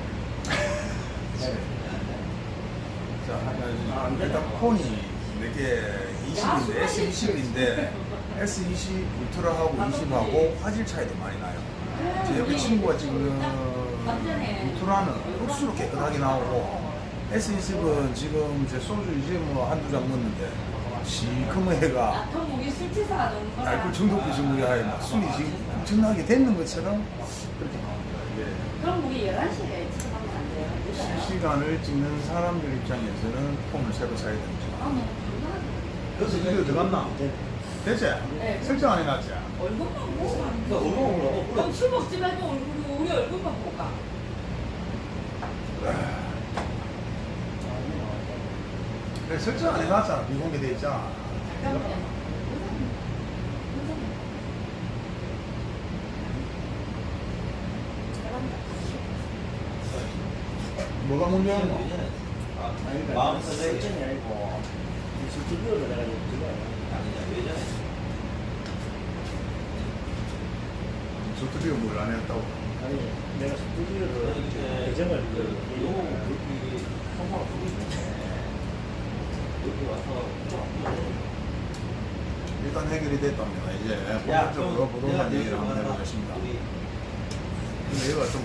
Speaker 1: 자,
Speaker 2: 된다.
Speaker 1: 일단 폰이 이렇게 20인데 S20인데 S20 울트라하고 20하고 화질 차이도 많이 나요. 제 옆에 친구가 지금 울트라는 흡수로 깨끗하게 나오고 S20은 지금 제 소주 이제 뭐 한두 잔 먹는데
Speaker 3: 너무 거라.
Speaker 1: 알코올 중독 정도야 막 술이 지금 엄청나게 됐는 것처럼 그렇게 나옵니다. 이게
Speaker 3: 그럼 우리 11시에
Speaker 1: 실시간을 찍는 사람들 입장에서는 폰을 새로 사야
Speaker 3: 아, 불안하다.
Speaker 1: 그래서 이거 들어갔나? 됐지?
Speaker 3: 네.
Speaker 1: 설정 안 해놨지?
Speaker 3: 얼굴만 보고
Speaker 4: 그 얼굴 보고
Speaker 3: 그럼 술 먹지 말고 얼굴, 우리 얼굴만 보고 가.
Speaker 1: 그래 설정 안 해놨잖아 비공개돼 있잖아
Speaker 3: 잠깐만요.
Speaker 1: 뭐가
Speaker 2: 그러니까
Speaker 4: 마음
Speaker 2: 설정이
Speaker 4: 설정이
Speaker 2: 아니고 이 스튜디오를 내가
Speaker 4: 예전에
Speaker 1: 저들이 뭘안 했다고?
Speaker 2: 아니 내가 스튜디오를 요그
Speaker 4: 있는데 여기 와서
Speaker 1: 일단 해결이 됐답니다 이제
Speaker 4: 야,
Speaker 1: 본격적으로 부동산 얘기를 한번 해보겠습니다 근데 얘가 좀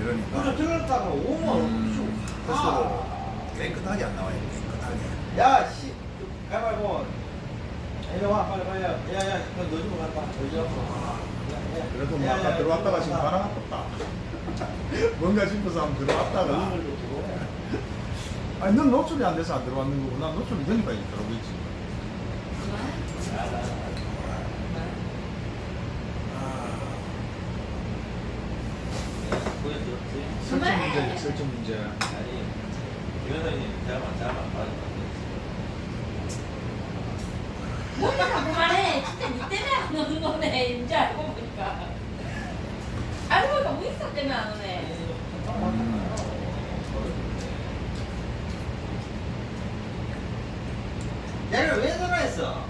Speaker 4: 그저
Speaker 1: 이러니까.
Speaker 4: 들었다가 오만
Speaker 1: 음,
Speaker 4: 원
Speaker 1: 그래서 깨끗하게 안 나와요. 깨끗하게.
Speaker 4: 야씨. 가위바위보. 이리 와 빨리 빨리 야야 너 너좀 간다. 너좀
Speaker 1: 그래도 뭐 아까 들어왔다가 지금 바람 아깝다. 뭔가 싶어서 한번 들어왔다가. 아니 넌 노출이 안 돼서 안 들어왔는 거고 난 노출이 되니까 있지 문제지 설정 문제
Speaker 4: 아니 김현아님 잘만 잘만 맞아
Speaker 3: 뭔가 그만해. 진짜 니 때문에 안 오는 거네. 이제 알고 보니까. 알고 보니까 무인사 때문에 안 오네.
Speaker 4: 야를 왜 전화했어?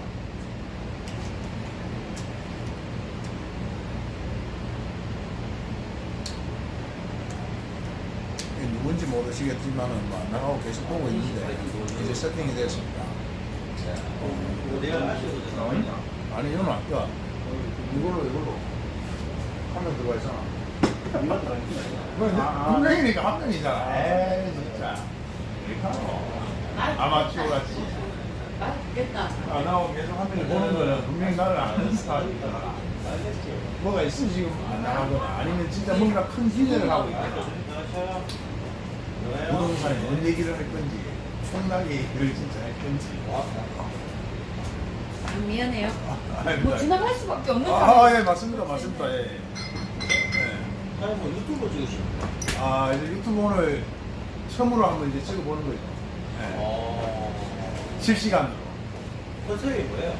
Speaker 1: 이게 모르시겠지만은 뭐 나가고 계속 보고 있는데 이제 세팅이 됐습니다 나와있나? 아니 이건 아까 이걸로 이걸로 화면 들어가 있잖아
Speaker 2: 아니지.
Speaker 1: 뭐, 한 명이니까 한 명이잖아 에이 진짜 이렇게 하노 아마추어 같이
Speaker 3: 맛있겠다.
Speaker 1: 아 나오고 계속 한 명이 보는 거는 분명히 나를 아는
Speaker 2: 알겠지.
Speaker 1: 뭐가 있으면 지금 안 나가거나 아니면 진짜 뭔가 큰 기대를 하고 있거나 부동산에 뭔 얘기를 할 건지 총나게 얘기를 진짜 할 건지
Speaker 3: 아, 미안해요.
Speaker 1: 아닙니다.
Speaker 3: 뭐 지나갈 수밖에 없는 상황.
Speaker 1: 아, 예, 맞습니다. 맞습니다. 예. 예.
Speaker 4: 아니 뭐 유튜브 찍으시는
Speaker 1: 아, 이제 유튜브 오늘 처음으로 한번 이제 찍어보는 거죠. 예.
Speaker 4: 어.
Speaker 1: 실시간으로.
Speaker 4: 컨셉이 뭐예요?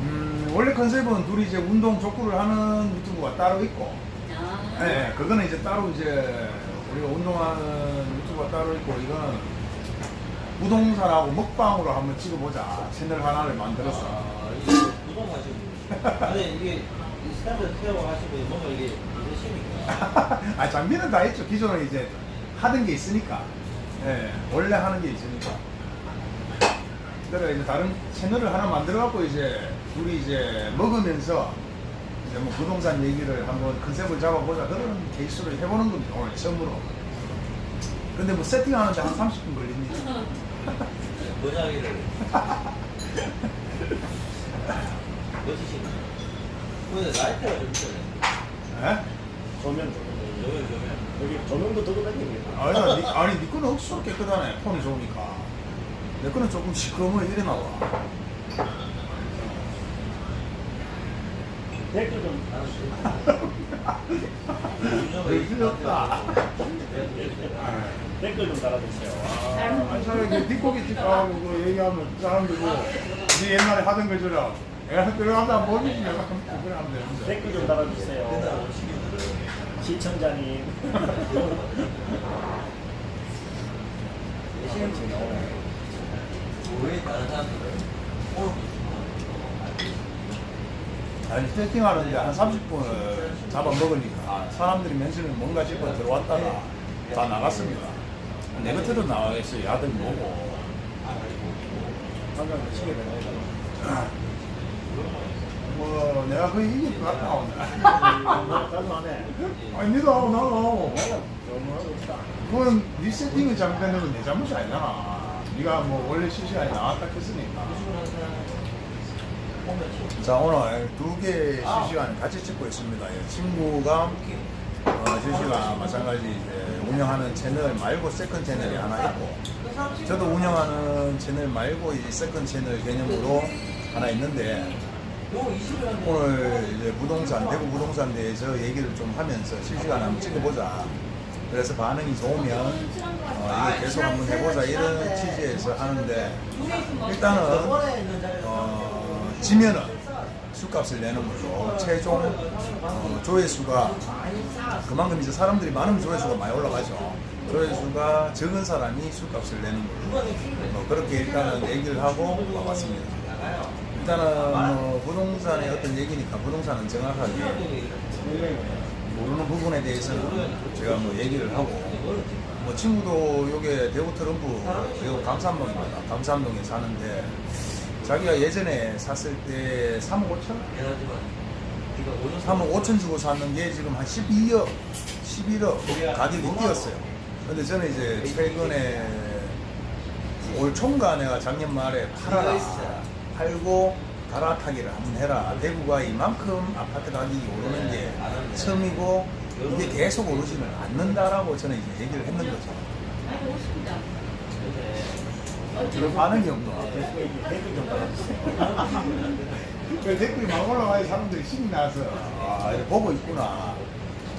Speaker 1: 음, 원래 컨셉은 둘이 이제 운동 족구를 하는 유튜브가 따로 있고,
Speaker 3: 아.
Speaker 1: 예, 그거는 이제 따로 이제 우리가 운동하는 유튜브가 따로 있고, 이거는 부동산하고 먹방으로 한번 찍어보자. 채널 하나를 만들었어.
Speaker 4: 아, 이게 부동 하시는 분. 아니 이게 이 스탠드 케어 하시고 뭔가 이게 이러십니까?
Speaker 1: 아, 장비는 다 했죠. 기존에 이제 하던 게 있으니까. 예, 원래 하는 게 있으니까. 그래 이제 다른 채널을 하나 만들어 갖고 이제 둘이 이제 먹으면서 이제 뭐 부동산 얘기를 한번 컨셉을 잡아보자 그런 케이스로 해보는 겁니다. 오늘 처음으로. 근데 뭐 세팅하는데 한 30분 걸립니다.
Speaker 4: 모자가 멋지시네. 근데 라이트가 좀 있어요.
Speaker 1: 예?
Speaker 2: 조명 조명.
Speaker 4: 조명.
Speaker 2: 여기 조명도 들고 다니겠다.
Speaker 1: 아니, 니, 아니, 니 거는 억수로 깨끗하네. 폰이 좋으니까. 내 거는 조금 시커먼 이래 나와.
Speaker 2: 댓글
Speaker 1: 좀왜 틀렸다.
Speaker 2: 댓글 좀 달아주세요. 아,
Speaker 1: 아니, 저기 뒷고기 집하고 그 얘기하면 사람들이 뭐, 니 옛날에 하던 거처럼. 내가 들어가다 모르지. 내가 되는데.
Speaker 2: 댓글 좀 달아주세요. 시청자님. 시청자 나오네.
Speaker 4: 왜 다른 사람들은
Speaker 1: 아니, 세팅하는데 한 30분을 잡아먹으니까 사람들이 맨처럼 뭔가 싶어 들어왔다가 다 나갔습니다. 내 곁으로 나가겠어요. 야들 보고.
Speaker 2: 방금 시계 되네.
Speaker 1: 뭐, 내가 거의 이길 것 같다, 오늘. 아니, 니도 하고 나도 하고. 그건 네 세팅이 잘못된 건내 잘못이 아니잖아. 네가 뭐 원래 실시간에 나왔다 했으니까. 자 오늘 두 개 실시간 같이 찍고 있습니다. 예, 친구가 어, 실시간 마찬가지 이제 운영하는 채널 말고 second 채널이 하나 있고 저도 운영하는 채널 말고 이제 second 채널 개념으로 하나 있는데 오늘 이제 부동산 대구 부동산 대해서 얘기를 좀 하면서 실시간 한번 찍어보자. 그래서 반응이 좋으면 어, 이거 계속 한번 해보자 이런 취지에서 하는데 일단은 어, 지면은 술값을 내는 걸로 최종 어, 조회수가 그만큼 이제 사람들이 많으면 조회수가 많이 올라가죠. 조회수가 적은 사람이 술값을 내는 걸로 뭐 그렇게 일단은 얘기를 하고 와봤습니다. 일단은 뭐 부동산의 어떤 얘기니까 부동산은 정확하게 모르는 부분에 대해서는 제가 뭐 얘기를 하고 뭐 친구도 요게 대구 트럼프 대구 감산동입니다. 감산동에 사는데 자기가 예전에 샀을 때 3억 5천? 3억 5천 주고 샀는 게 지금 한 12억, 11억 가격이 뛰었어요. 근데 저는 이제 최근에 올 총과 내가 작년 말에 팔아라 팔고 갈아타기를 한번 해라. 대구가 이만큼 아파트 가격이 오르는 게 처음이고 이게 계속 오르지는 않는다라고 저는 이제 얘기를 했는 거죠. 그런 반응이 없노.
Speaker 2: 댓글 좀 달아주세요.
Speaker 1: 그 댓글이 막 올라와야 사람들이 신이 나서 아 보고 있구나.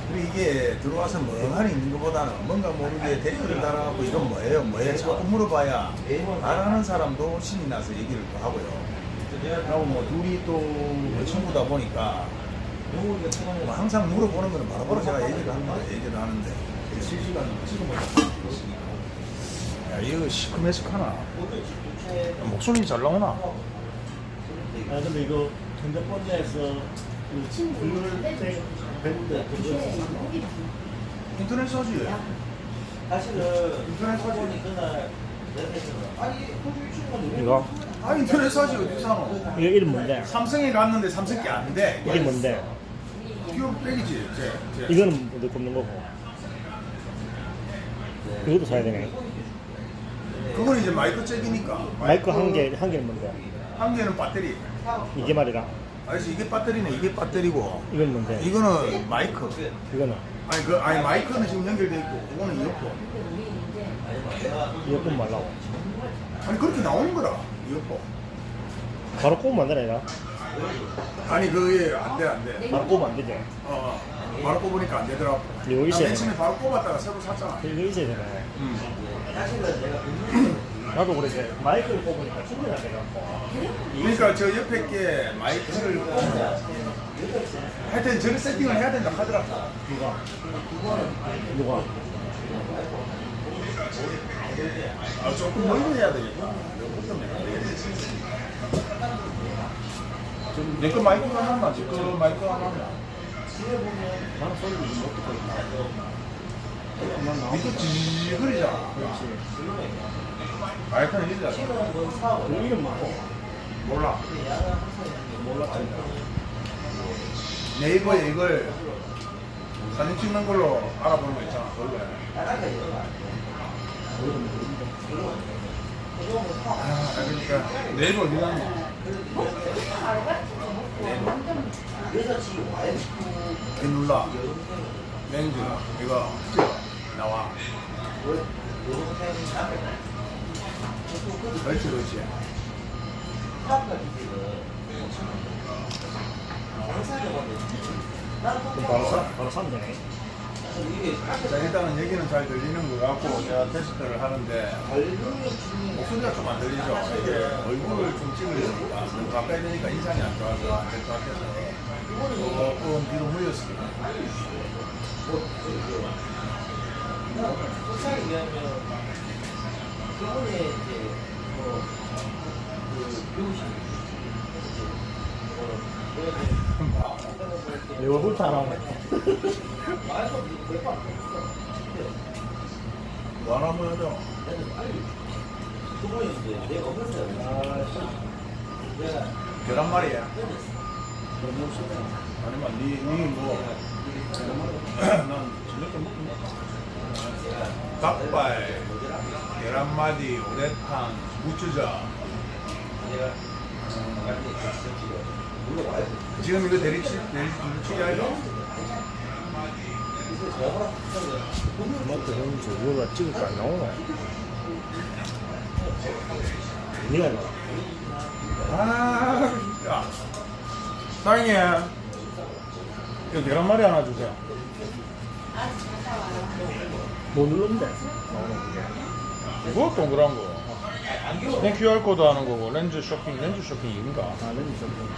Speaker 1: 근데 이게 들어와서 멍하니 있는 것보다는 뭔가 모르게 댓글을 달아갖고 이건 뭐예요? 뭐예요? 자꾸 물어봐야 말하는 사람도 신이 나서 얘기를 또 하고요. 그리고 뭐 둘이 또뭐 친구다 보니까 뭐 항상 물어보는 거는 바로바로 제가 얘기를 합니다. 얘기를 하는데 실시간으로 찍어보자. 야 이거 시큼해식하나? 목소리 잘 나오나?
Speaker 2: 아 근데 이거 그 글을 배운데 그거
Speaker 1: 인터넷 사지.
Speaker 4: 사실은
Speaker 1: 인터넷 사진.
Speaker 4: 사진이 그날 내에서 아니 호주 유튜브가
Speaker 2: 이거
Speaker 1: 아 인터넷 사지 어디 사노?
Speaker 2: 이거 이름 뭔데?
Speaker 1: 삼성에 갔는데 삼성 게 안 돼.
Speaker 2: 이게 뭔데?
Speaker 1: 이거 빼기지.
Speaker 2: 이거는 뭐 넣고 없는 거고 이것도 사야 되네
Speaker 1: 이제 마이크 잭이니까.
Speaker 2: 마이크 한 개 한 개는 뭔데?
Speaker 1: 한 개는 배터리.
Speaker 2: 이게 말이라
Speaker 1: 아저씨 이게 배터리네. 이게 배터리고.
Speaker 2: 이건 뭔데?
Speaker 1: 이거는 마이크.
Speaker 2: 이거는
Speaker 1: 아니 그 아니 마이크는 지금 연결돼 있고 그거는 이어폰.
Speaker 2: 이어폰 말라고.
Speaker 1: 아니 그렇게 나오는 거라 이거
Speaker 2: 바로 꼽으면 안 되나?
Speaker 1: 아니 그게 안돼 안돼
Speaker 2: 바로 꼽으면 안 되지.
Speaker 1: 어 바로 꼽으니까 안 되더라고
Speaker 2: 여기
Speaker 1: 나
Speaker 2: 있어야
Speaker 1: 맨 처음에. 바로 꼽았다가 새로 샀잖아
Speaker 2: 이거 있어야 되네.
Speaker 1: 음.
Speaker 2: 나도 그랬지. 마이크를 꼽으니까 충분히 안 돼갖고.
Speaker 1: 그러니까 저 옆에 게 마이크를 꼽고 하여튼 저를 세팅을 해야 된다 하더라고
Speaker 2: 누가? 누가?
Speaker 1: 아 조금 멀리 해야 되겠다 내거 마이크가 하나 제거 마이크가 하나
Speaker 2: 나는 소리를 못 있다.
Speaker 1: 니거 지그리잖아
Speaker 2: 그렇지.
Speaker 1: 마이크는 이리잖아.
Speaker 2: 그 이름 뭐고?
Speaker 1: 몰라.
Speaker 2: 몰랐지.
Speaker 1: 네이버에 이걸 사진 찍는 걸로 알아보는 거 있잖아 해. 아 그러니까 네이버 어디
Speaker 4: 와이프
Speaker 1: 이 눌러. 렌즈 이거 나와 그렇지 그렇지
Speaker 2: 그럼 바로 사, 바로 사면 되네.
Speaker 1: 자 일단은 얘기는 잘 들리는 것 같고 제가 테스트를 하는데 목소리가 좀 안 들리죠? 이게 얼굴을 좀 찍으려니까. 가까이 되니까 인상이 안 좋아서 안 될 것 같아서. 조금 뒤로 물렸습니다.
Speaker 4: 소상에 의하면 그분의 이제 뭐그 배우신
Speaker 2: 내 얼굴도 안 하네.
Speaker 1: 뭐 하나 한번
Speaker 4: 그분이 이제 내가 없었어요. 내가
Speaker 1: 계란말이야. 아니면 니 니 뭐 난 저녁 때 먹고. 닭발 계란말이 오래탕 무추자
Speaker 4: 내가 나한테 진짜 물어봐야 돼.
Speaker 1: 지금 이거 대리치 대리치
Speaker 4: 제가 허락
Speaker 2: 뭐또 형님 저거가 찍을 거안 나오나? 니가 이거.
Speaker 1: 아, 야. 사장님. 이거 계란말이 하나 주세요.
Speaker 2: 뭐 눌렀는데?
Speaker 1: 뭐 동그란 거. 스캔 QR코드 하는 거고, 렌즈 쇼핑, 렌즈 쇼핑 인가?
Speaker 2: 아, 렌즈 좀.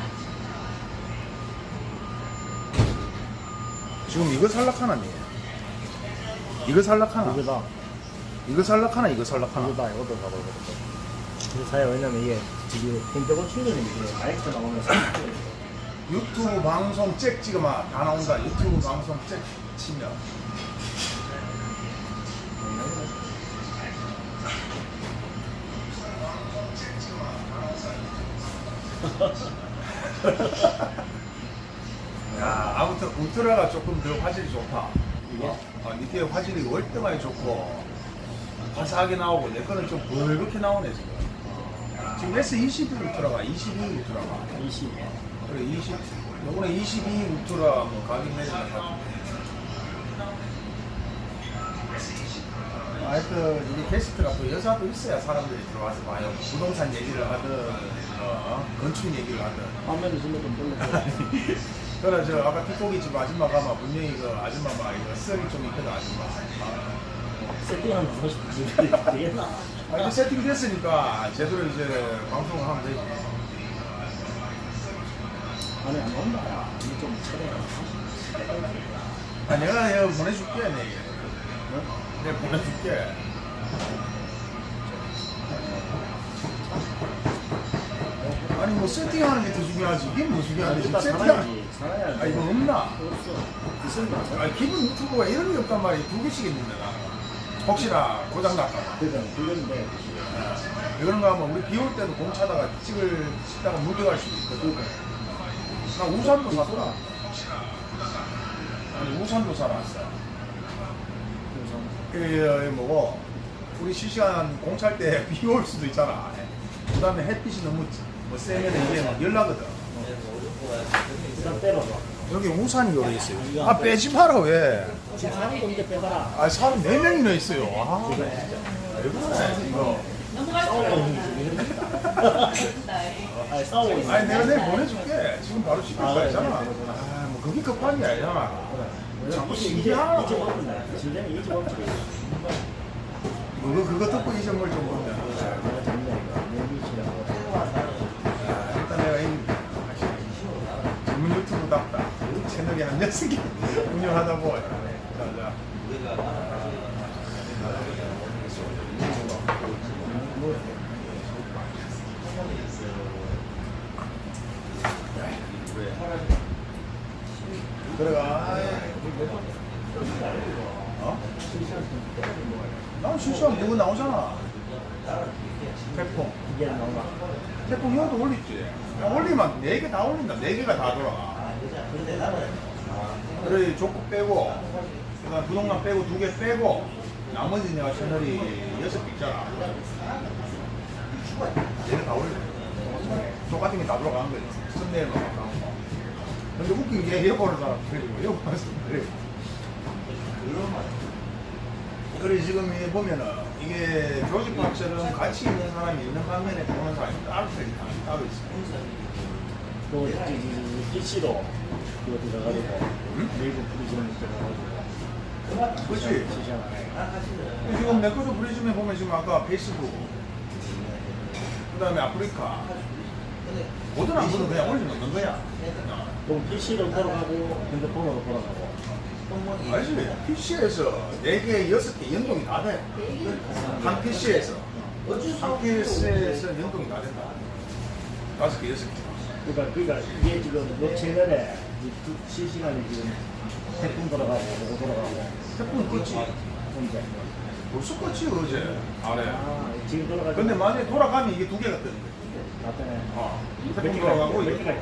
Speaker 1: 지금 이거 살락하나, 니? 이거 살락하나?
Speaker 2: 이거다.
Speaker 1: 이거 살락하나, 이거 살락하나?
Speaker 2: 이거다. 이것도 가보고. 근데 사야 왜냐면 이게 지금 핸드폰 충전이 이게 마이크 나오면서
Speaker 1: 유튜브 방송 잭 찍으면 다 나온다. 유튜브 방송 잭 치면. 야, 아무튼 울트라가 조금 더 화질이 좋다. 이거? 어, 니게 화질이 월등하게 좋고, 화사하게 나오고, 내 거는 좀 벌겋게 나오네, 지금. 지금 S22 울트라가 22 울트라가.
Speaker 2: 20.
Speaker 1: 그래 20 요번에 22 울트라 뭐 가격 내리는 것 같은데 하여튼 이게 게스트가 또 여자도 있어야 사람들이 들어와서 봐요 부동산 얘기를 하든 어, 건축 얘기를 하든
Speaker 2: 화면을 좀좀 돌려.
Speaker 1: 그래 저 아까 틱톡이 집 아줌마 가면 분명히 그 아줌마 막 이거 썰이 좀 있거든 아줌마
Speaker 2: 세팅하면 무엇이 되겠나?
Speaker 1: 아 이제 세팅 됐으니까 제대로 이제 방송을 하면 되지
Speaker 2: 아니 안 나온다. 야. 이게 좀 차려.
Speaker 1: 아 내가 내가 보내줄게 내게 내가 보내줄게 아니 뭐 세팅 하는 게 더 중요하지 이게 뭐 중요한데 지금 세팅 하는
Speaker 2: 살아야지. 살아야지.
Speaker 1: 아 이거 없나?
Speaker 2: 없어.
Speaker 1: 아 기본 유튜브가 이런 게 없단 말이야 두 개씩 있는데 나 혹시나 고장 날까봐
Speaker 2: 그건 그건데.
Speaker 1: 이런 거 하면 우리 비 올 때도 공 차다가 찍을 찍다가 물려갈 수도 있거든 나 우산도 샀다 아니 우산도 사놨어
Speaker 2: 그래서
Speaker 1: 그 뭐고 우리 실시간 공찰 때 비 올 수도 있잖아. 그 다음에 햇빛이 너무 뭐 세면 이게 막 열나거든.
Speaker 2: 일단 빼봐봐.
Speaker 1: 여기 우산이 여기 있어요. 아 빼지 마라 왜?
Speaker 2: 지금 사람도 이제 빼봐라.
Speaker 1: 아 사람 네 명이나 있어요. 아, 왜 그래 이거.
Speaker 2: 아니 싸우고 있어.
Speaker 1: 아니 내가 내일 보내줄게 지금 바로 시킬 거 아니잖아 아 뭐 그게 급한 게 아니잖아 자꾸 신기하고.
Speaker 2: 진짜 먹지.
Speaker 1: 그거 그거 듣고 이 점을 좀 보면
Speaker 2: 내가 잡는 거. 내비치라고.
Speaker 1: 아, 일단 내가 이 전문 유튜브답다 채널이 한 여섯 개 운영하다 보니 자자. 들어가. 어? 난 실시간 그거 나오잖아. 태풍. 태풍 형도 올리지. 야, 올리면 네개다 올린다. 네 개가 다 돌아가 그래 조금 빼고 그다음 부동산 빼고 두 개 빼고 나머지 내가 채널이 여섯 개 있잖아. 얘네 다 올려. 똑같은 게다 돌아가는 거지. 바꿔놓은 거 근데 웃긴 게 여보를 사람 그리고 여보 그래 그래 지금 이 보면은 이게 조직 박처럼 같이 있는 사람이 있는 반면에 보는 사람이 따로 있- 따로 있어
Speaker 2: 또 PC로 들어가지고
Speaker 1: 응?
Speaker 2: 네이버 프리즘 들어가지고
Speaker 1: 그렇지 지금 내 것도 브리즘에 보면 지금 아까 페이스북 그 다음에 아프리카 모든 안 보는 그냥 올려놓는 거야
Speaker 2: 그럼 PC로 돌아가고 핸드폰으로 돌아가고
Speaker 1: 알지? PC에서 4개, 6개 연동이 다 돼. 한 PC에서. 한 PC에서 연동이 다 된다. 5개, 6개.
Speaker 2: 그러니까 그러니까 이게 지금 요 채널에 실시간에 지금 태풍 돌아가고 뭐고 돌아가고
Speaker 1: 태풍 껐지?
Speaker 2: 혼자
Speaker 1: 벌써 껐지, 어제. 아래.
Speaker 2: 아 지금 돌아가고
Speaker 1: 근데 만약에 돌아가면 이게 두 개가 뜨는 거야.
Speaker 2: 나타내
Speaker 1: 어.
Speaker 2: 몇
Speaker 1: 태풍 돌아가고
Speaker 2: 몇
Speaker 1: 이게.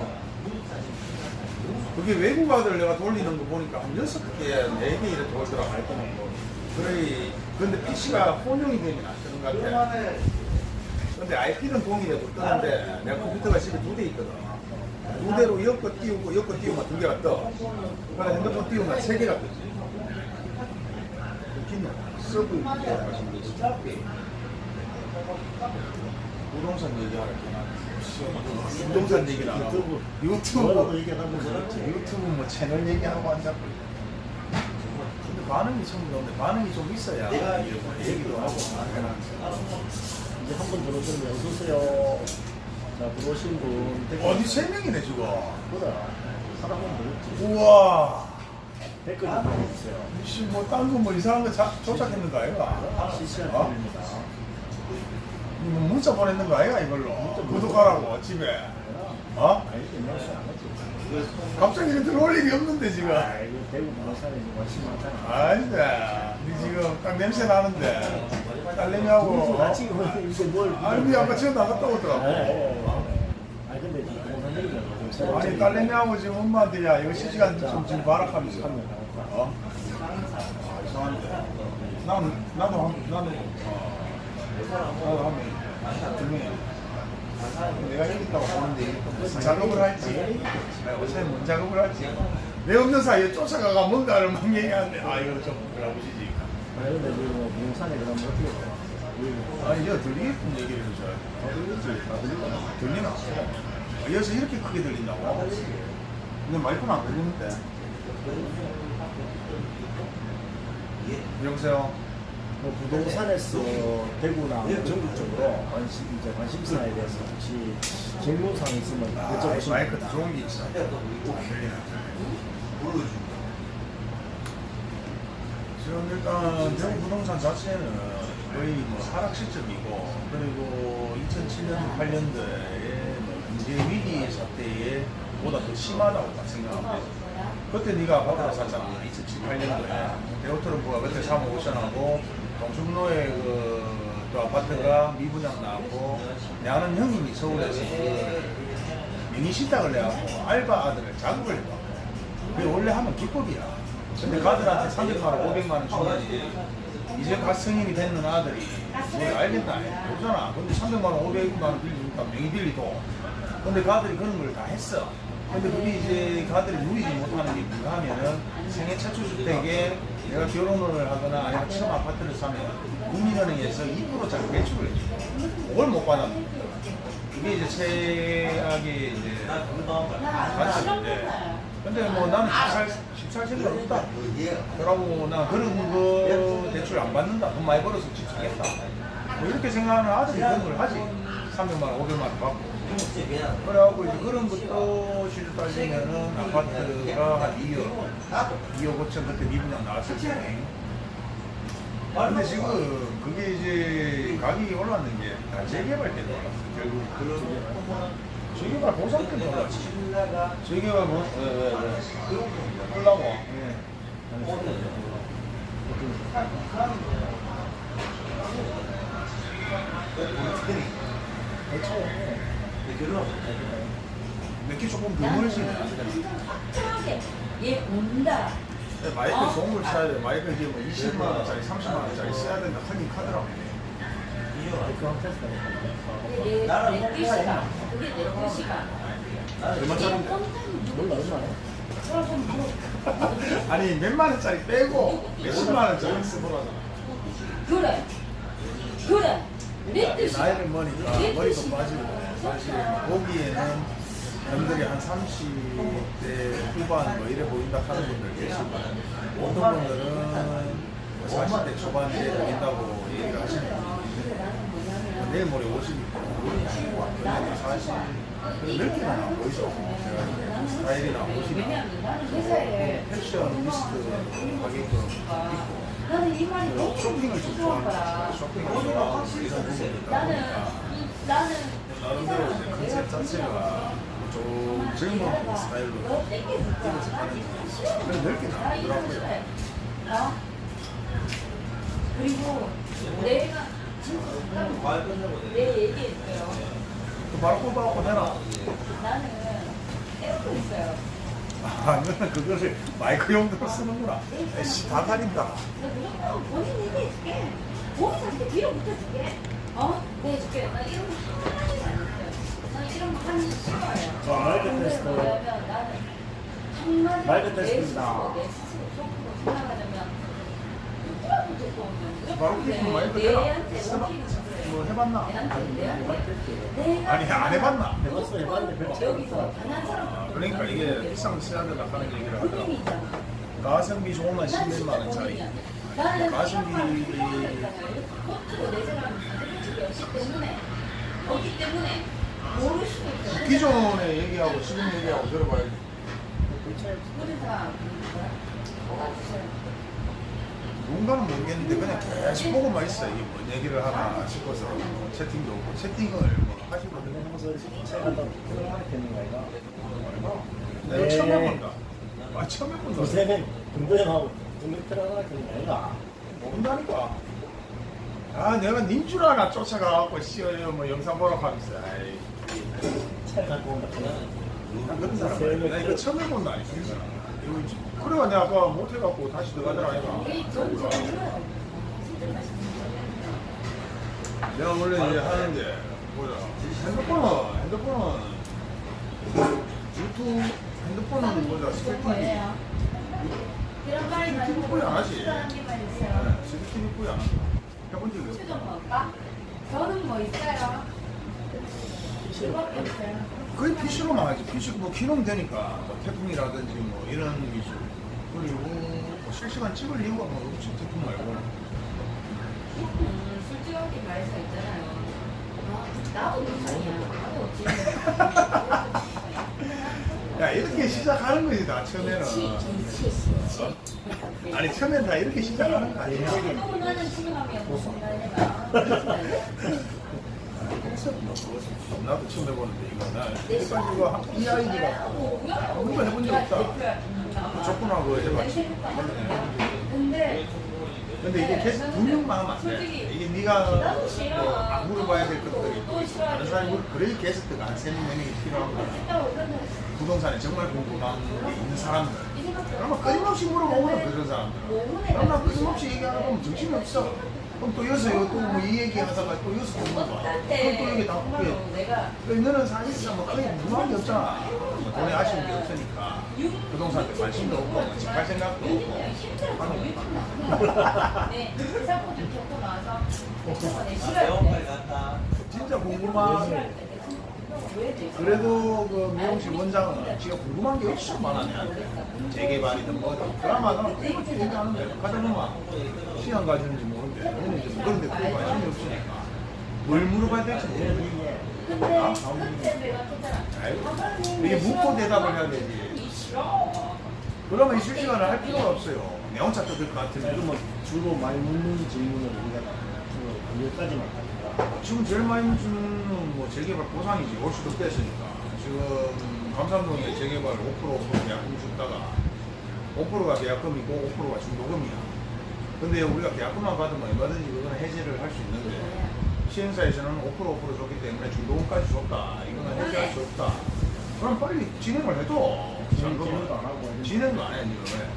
Speaker 1: 그게 외국 아들 내가 돌리는 거 보니까 한 6개, 4개 이렇게 돌더라고. 그래, 근데 PC가 혼용이 되면 안 뜨는 것 같아. 근데 IP는 동일해도 뜨는데 내가 컴퓨터가 집에 두 대 있거든. 두 대로 엮어 띄우고 엮어 띄우면 두 개가 떠. 그래 핸드폰 띄우면 세 개가 뜨지. 웃기네. 서브. 부동산 얘기하라? 부동산 하고
Speaker 2: 유튜브.
Speaker 1: 유튜브 유튜브 뭐 채널 얘기하고 앉았고 근데 반응이 좀 없는데 반응이 좀 있어야 얘기도 하고
Speaker 2: 이제 한 번 들어오시면 어서오세요 자 들어오신 분.
Speaker 1: 어디 세 명이네 지금.
Speaker 2: 그래 사람은 들었지.
Speaker 1: 우와.
Speaker 2: 댓글 좀 남겨주세요.
Speaker 1: 혹시 뭐 딴거뭐 이상한 거 자, 조작했는 거 아이가?
Speaker 2: 실시간
Speaker 1: 어?
Speaker 2: 중입니다.
Speaker 1: 이거 문자 보냈는 거 아이가 이걸로? 구독하라고 집에. 어?
Speaker 2: 내가 안 했지
Speaker 1: 갑자기 이렇게 들어올 일이 없는데 지금.
Speaker 2: 아 이거 대구 지금 관심 많잖아
Speaker 1: 아닌데 니 지금 딱 냄새 나는데. 딸내미하고.
Speaker 2: 나 지금 뭘
Speaker 1: 아니 아까 지금 나갔다 오더라고.
Speaker 2: 아니 근데 지금 부동산 얘기는 좀 새로
Speaker 1: 아니 딸내미하고 지금 엄마한테 야. 이거 실시간 좀 지금 하면
Speaker 2: 나올까?
Speaker 1: 어? 아, 이상한데 나도 한 나도 어. 나도 한명두 명이야 내가 있다고 보는데 작업을 할지 어차피 뭔 작업을 할지 내 없는 사이에 쫓아가가 뭔가를 막 얘기하는데 아 이거 좀
Speaker 2: 근데 지금 뭐 부동산에 그러면 어떻게 돼?
Speaker 1: 아니 저 들리게끔 얘기를 해줘야
Speaker 2: 다 들리지 다 들리잖아
Speaker 1: 들리나? 아, 여기서 이렇게 크게 들린다고? 근데 마이크는 안 들리는데 여보세요?
Speaker 2: 뭐 부동산에서 대구나 전국 적으로 관심 이제 관심사에 대해서 혹시 질문사항 있으면
Speaker 1: 아,
Speaker 2: 여쭤보시면
Speaker 1: 마이크 더
Speaker 2: 됩니다.
Speaker 1: 좋은 게 있어 지금 일단 대구 부동산 자체는 거의 뭐 하락 시점이고 그리고 2007년 8년도에 뭐 경제 위기 사태에 보다 더 심하다고 딱 생각합니다. 그때 네가 아파트를 샀잖아. 2007, 8년도에 대우트럼프가 그때 3억 5천하고 동충로에 그 또 아파트가 미분양 나왔고 내 아는 형님이 서울에서 그 미니 식당을 내갖고 알바 아들을 작업을 해봐. 그게 원래 하면 기법이야. 근데 가들한테 300만 원, 500만 원 주면 이제 갓 성인이 됐는 아들이 뭘 알겠다. 모르잖아. 근데 300만 원, 500만 원 빌리니까 명의 빌리도. 근데 가들이 그런 걸 다 했어. 근데 그게 이제 가들이 누리지 못하는 게 뭔가 하면은 생애 최초 주택에 내가 결혼을 하거나 아니면 처음 아파트를 사면 국민은행에서 2%짜리 대출을 해줘. 그걸 못 거야. 그게 이제 최악의 이제. 관점인데. 근데 뭐 나는 집살, 집살 생각 없다. 그러고 나 그런 거 대출 안 받는다. 돈 많이 벌어서 집 사겠다. 뭐 이렇게 생각하는 아들이 그런 걸 하지. 300만 원, 500만 원 받고. 그래갖고 이제 그런 것도 시주 따지면은 아파트가 한 2억, 2억 5천 그때 미분양 나왔을 때. 근데 지금 그게 이제 가격이 올랐는 게 다 재개발 때문에 올랐어. 결국 그런 재개발 보상 때문에 올랐지. 재개발 뭐, 왜, 왜, 왜. 끌라고. 예. 몇개 조금 더 멀지.
Speaker 3: 확실하게 얘 온다.
Speaker 1: 마이크
Speaker 3: 어?
Speaker 1: 걸 사야 돼. 마이크 이게 뭐 20만 원짜리, 30만 원짜리 써야 된다. 하긴 하더라고.
Speaker 3: 그게 내, 내 뜻이가. 그게 내 뜻이가.
Speaker 1: 얼마짜리인데?
Speaker 3: 몰라 얼마나?
Speaker 1: 아니 몇만 원짜리 빼고 몇십만 원짜리 쓰더라고.
Speaker 3: 그래. 그래.
Speaker 1: 나이를 먹으니까
Speaker 3: 내
Speaker 1: 머리도
Speaker 3: 뜻이가.
Speaker 1: 빠지고 사실 보기에는 남들이 한 30대 후반 뭐 이래 보인다 하는 분들 계시고 어떤 분들은 뭐 40대 초반에 보인다고 얘기를 하시는 분들이 있는데 내일 모레 50이고 그냥 사실 넓게는 안 보이죠. 제가 스타일이나 옷이나
Speaker 3: 회사에
Speaker 1: 패션 리스트 가게끔
Speaker 3: 나는 이 말이 너무
Speaker 1: 좋아하는
Speaker 3: 거야. 나는
Speaker 1: 보니까
Speaker 3: 나는
Speaker 1: 나름대로 이제 컨셉 자체가 좀 젊은 스타일로
Speaker 3: 너 땡겨줬잖아. 나 지금 싫어.
Speaker 1: 넓게
Speaker 3: 나
Speaker 1: 나오더라고요.
Speaker 3: 어? 그리고 내가 진짜
Speaker 4: 내
Speaker 3: 얘기했어요.
Speaker 1: 그 바로 꼽아갖고 해라.
Speaker 3: 나는 에어컨 있어요.
Speaker 1: 아, 너는 그거를 마이크 용도로 쓰는구나. 에이씨, 다
Speaker 3: 무조건 본인 얘기해줄게. 본인 자체 뒤로 붙여줄게. 어? 네, 해줄게. 나 이런 거 하나도 안 했어요. 나 이런 거 하기 싫어요.
Speaker 2: 자, 마이크 테스트.
Speaker 3: 뭐냐면 나는 한마디
Speaker 2: 마이크
Speaker 3: 내
Speaker 2: 테스트입니다.
Speaker 3: 내 스스로 속으로 생각하자면 누구라도 데리고 오면
Speaker 1: 바로 마이크
Speaker 3: 내-
Speaker 1: 해라.
Speaker 3: 내한테. 먹히는
Speaker 1: 뭐. 해봤나? 아니, 안 해봤나?
Speaker 2: 해봤어, 해봤는데 별로
Speaker 1: 아, 그러니까 이게 비싼 된다 하는 얘기를 하더라고. 가성비 좋으면 10몇만 원짜리.
Speaker 3: 나는
Speaker 1: 가성비
Speaker 3: 없기 때문에 없기 때문에 모를 수도 있어.
Speaker 1: 기존에 얘기하고 지금 얘기하고 들어봐야지.
Speaker 3: 모든 사람
Speaker 1: 누 군가는 모르겠는데 그냥 계속 보고만 있어. 이게 뭔 얘기를 하나 싶어서 채팅도 오고 채팅을 뭐
Speaker 2: 생각했는 거 아이가?
Speaker 1: 내가
Speaker 2: 네.
Speaker 1: 처음 해본다. 아, 처음 해본다.
Speaker 2: 요새는 금도형하고 금도형하고 있는 거 아이가?
Speaker 1: 모른다니까. 아, 내가 닌 줄 알아. 쫓아가갖고, 씨어요, 뭐, 영상 보러 가면서. 아이,
Speaker 2: 차 갖고 온다.
Speaker 1: 난 그런 사람 아니야. 나 이거 처음 해본다. 지- 그래가 내가 아까 못해갖고 다시 들어가더라.
Speaker 3: 정말
Speaker 1: 내가 원래 이제 하는데, 보자. 핸드폰은, 핸드폰은, 유튜브, 핸드폰은 뭐자, 스티브 뿌이 안 하지. 뿌이 안 하지. 해본 적이 없어.
Speaker 3: 뭘까? 저는 뭐 있어요?
Speaker 1: 거의 PC로만 하지. PC 뭐 키우면 되니까. 뭐 태풍이라든지 뭐 이런 위주. 그리고 뭐 실시간 찍을 이유가 뭐 없지. 태풍 말고.
Speaker 3: 음, 솔직하게 말해서 있잖아요. 어, 나도 못하냐.
Speaker 1: 야, 이렇게 시작하는 거지, 다 처음에는. 어? 아니, 처음엔 다 이렇게 시작하는 거 아니야. 나도 처음 해보는데 이거 나 일단 이거 이 아이디가 아무도 해본 적 없다. 조건하고 해봤지.
Speaker 3: 근데
Speaker 1: 이게 계속 분명만 하면 안 돼. 이게 네가 뭐 안 물어봐야 될 것들이. 다른 사람이 물 그래 게스트가 한 세네 명이 필요한 거야. 부동산에 정말 게 있는 사람들. 그러면 끊임없이 물어보거든 그런 사람들은. 그럼 나 끊임없이 얘기하다 보면 정신이 없어. 그럼 또 여기서 이거 또이 얘기 하다가 또 여기서 또 물어봐. 그럼 또 여기 다 그게
Speaker 3: 내가
Speaker 1: 너는 사실상 뭐 크게 무한 게 없잖아. 뭐 돈에 아쉬운 게 없으니까 부동산에 관심도 없고 뭐 집할 생각도 없고.
Speaker 3: 네, 사고 좀 겪고 나서 내
Speaker 4: 아,
Speaker 3: 시간.
Speaker 1: 진짜 궁금한. 그래도 그 미용실 원장은 지가 궁금한 게 엄청 많아 내한테. 재개발이든 뭐든. 그나마 나는 그것도 얘기하는데 가자마자 시간 가지는지 이제 그런데 그 관심이 없으니까 뭘 물어봐야 될지 모르겠어. 아이고, 이게 묻고 대답을 해야 되지. 그러면 실시간을 할 필요가 없어요. 내 혼자 뜯을 것 같은데.
Speaker 2: 그러면 주로 많이 묻는 질문을 우리가 주로 여기까지만 하니까
Speaker 1: 지금 제일 많이 주는 뭐 재개발 보상이지. 올 수도 뺐으니까. 지금 감산동에 재개발 5% 5% 계약금 줬다가 5%가 계약금이고 5%가 중도금이야. 근데 우리가 계약금만 받으면 얼마든지 그거는 해지를 할 수 있는데 시행사에서는 5% 5% 줬기 때문에 중도금까지 줬다. 이거는 해지할 수 없다. 그럼 빨리 진행을 해도
Speaker 2: 진행도 안 하고
Speaker 1: 진행도 안 해, 지금. 왜?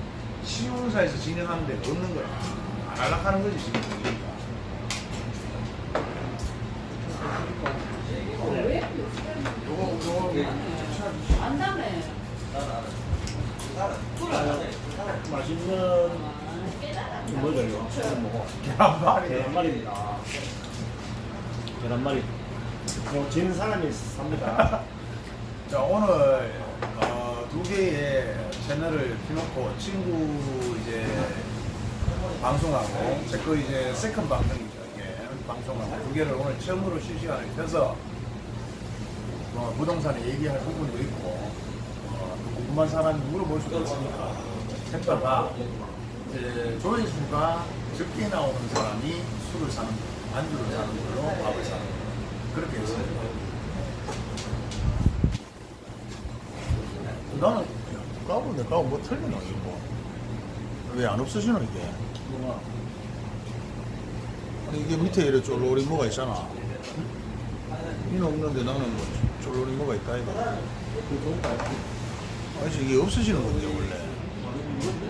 Speaker 1: 시공사에서 진행하는 데가 없는 거야. 안 하려고 하는 거지, 지금. 그러니까.
Speaker 3: 왜?
Speaker 1: 요거, 요거,
Speaker 3: 안다며.
Speaker 2: 맛있는
Speaker 3: 깨달아.
Speaker 2: 뭐죠 이거?
Speaker 1: 계란말이.
Speaker 2: 계란말입니다 계란말이 뭐 지는 사람이 삽니다
Speaker 1: 자, 오늘, 어, 두 개의 채널을 켜놓고 친구 이제 방송하고, 제 거 이제 second 방송이죠, 이게. 방송하고, 두 개를 오늘 처음으로 실시간을 켜서, 뭐, 부동산에 얘기할 부분도 있고, 어, 또 궁금한 사람이 물어볼 수도 있으니까, 했다가, 조회수가 적게 나오는 사람이 술을 사는 거, 안주를 사는 걸로 밥을 사는 거. 그렇게 했어요. 나는 까고 내 까고 뭐 틀리나 이거 뭐. 왜안 없어지노 이게?
Speaker 2: 뭐가
Speaker 1: 이게 밑에 이래 쫄로리 뭐가 있잖아. 이는 없는데 나는 뭐 쫄로리 뭐가 있다 이거. 아니 이게 없어지는 건데 원래.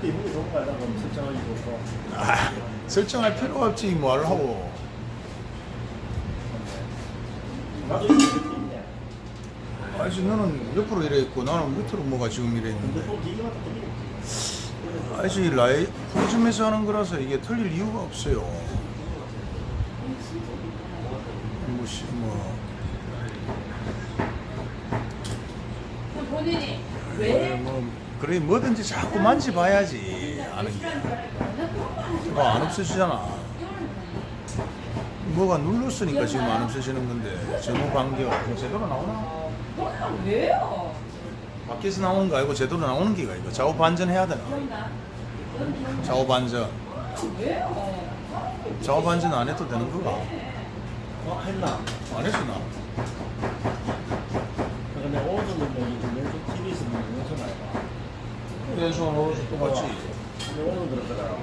Speaker 2: 근데 이분이 좋은 거 알다 그럼 설정하기 좋고
Speaker 1: 아, 설정할 필요가 없지 뭘 하고.
Speaker 2: 나도 이렇게 있네
Speaker 1: 아니 너는 옆으로 이래 있고 나는 밑으로 뭐가 지금 이래 있는데. 아니 라이 프리즘에서 하는 거라서 이게 틀릴 이유가 없어요. 뭐, 씨, 뭐.
Speaker 3: 본인이 왜?
Speaker 1: 뭐, 그래 뭐든지 자꾸 만지봐야지 아는 게. 뭐안 없어지잖아. 뭐가 눌렀으니까 지금 안 없어지는 건데 전후 간격 뭐 제대로 나오나?
Speaker 3: 왜요?
Speaker 1: 밖에서 나오는 거 아니고 제대로 나오는 기가 이거 좌우 반전 해야 되나? 좌우 반전? 좌우 반전 안 해도 되는 거가?
Speaker 2: 어? 했나?
Speaker 1: 안 했으나?
Speaker 2: 근데 오른손 능력이 좀 왼손 TV에서 보면 왼손 알까?
Speaker 1: 왼손 오른손 똑같지?
Speaker 2: 근데 오늘 들었더라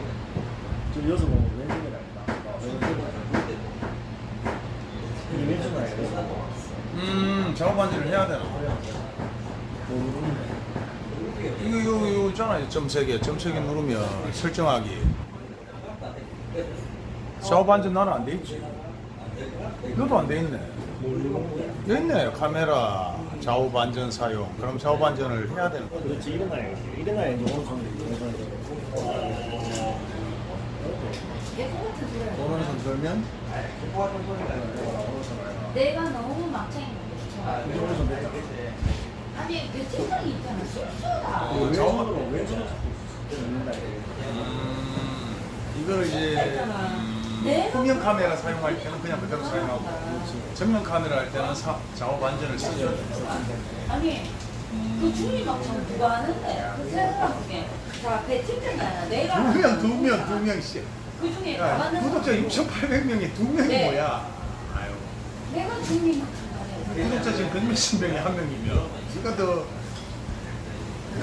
Speaker 2: 저 여기서 보면? 왼손이 이게 왼손 알까?
Speaker 1: 음 좌우 반전을 해야 되나? 이거 이거 이거 있잖아 점색에 점색에 누르면 설정하기 좌우 반전 나는 안 돼 있지 너도 안 돼 있네 여기 있네 카메라 좌우 반전 사용. 그럼 좌우 반전을 해야 되는 거야
Speaker 2: 그렇지 일어나야지 일어나야 이제
Speaker 3: 똑같은 소리야.
Speaker 1: 오른손 들면?
Speaker 3: 내가 너무 막창이
Speaker 2: 오른손 됐다
Speaker 3: 아니 내 생각이 있잖아. 실수다.
Speaker 1: 어,
Speaker 2: 왼손으로 자꾸 넣는다 이거
Speaker 1: 음, 이걸 이제 후면 카메라 사용할 때는 그냥 그대로 사용하고 정면 카메라 할 때는 사, 좌우 반전을 쓰죠
Speaker 3: 아니 그 중이 막창 누가 하는데? 그 생각하게 자배 팀장이야 내가
Speaker 1: 두 명, 두 명, 두 명씩
Speaker 3: 그 중에
Speaker 1: 야,
Speaker 3: 나가는
Speaker 1: 구독자 6,800명에 두 명이
Speaker 3: 네.
Speaker 1: 뭐야? 아유.
Speaker 3: 내가 막창
Speaker 1: 구독자 지금 160명에 한 명이면 누가 더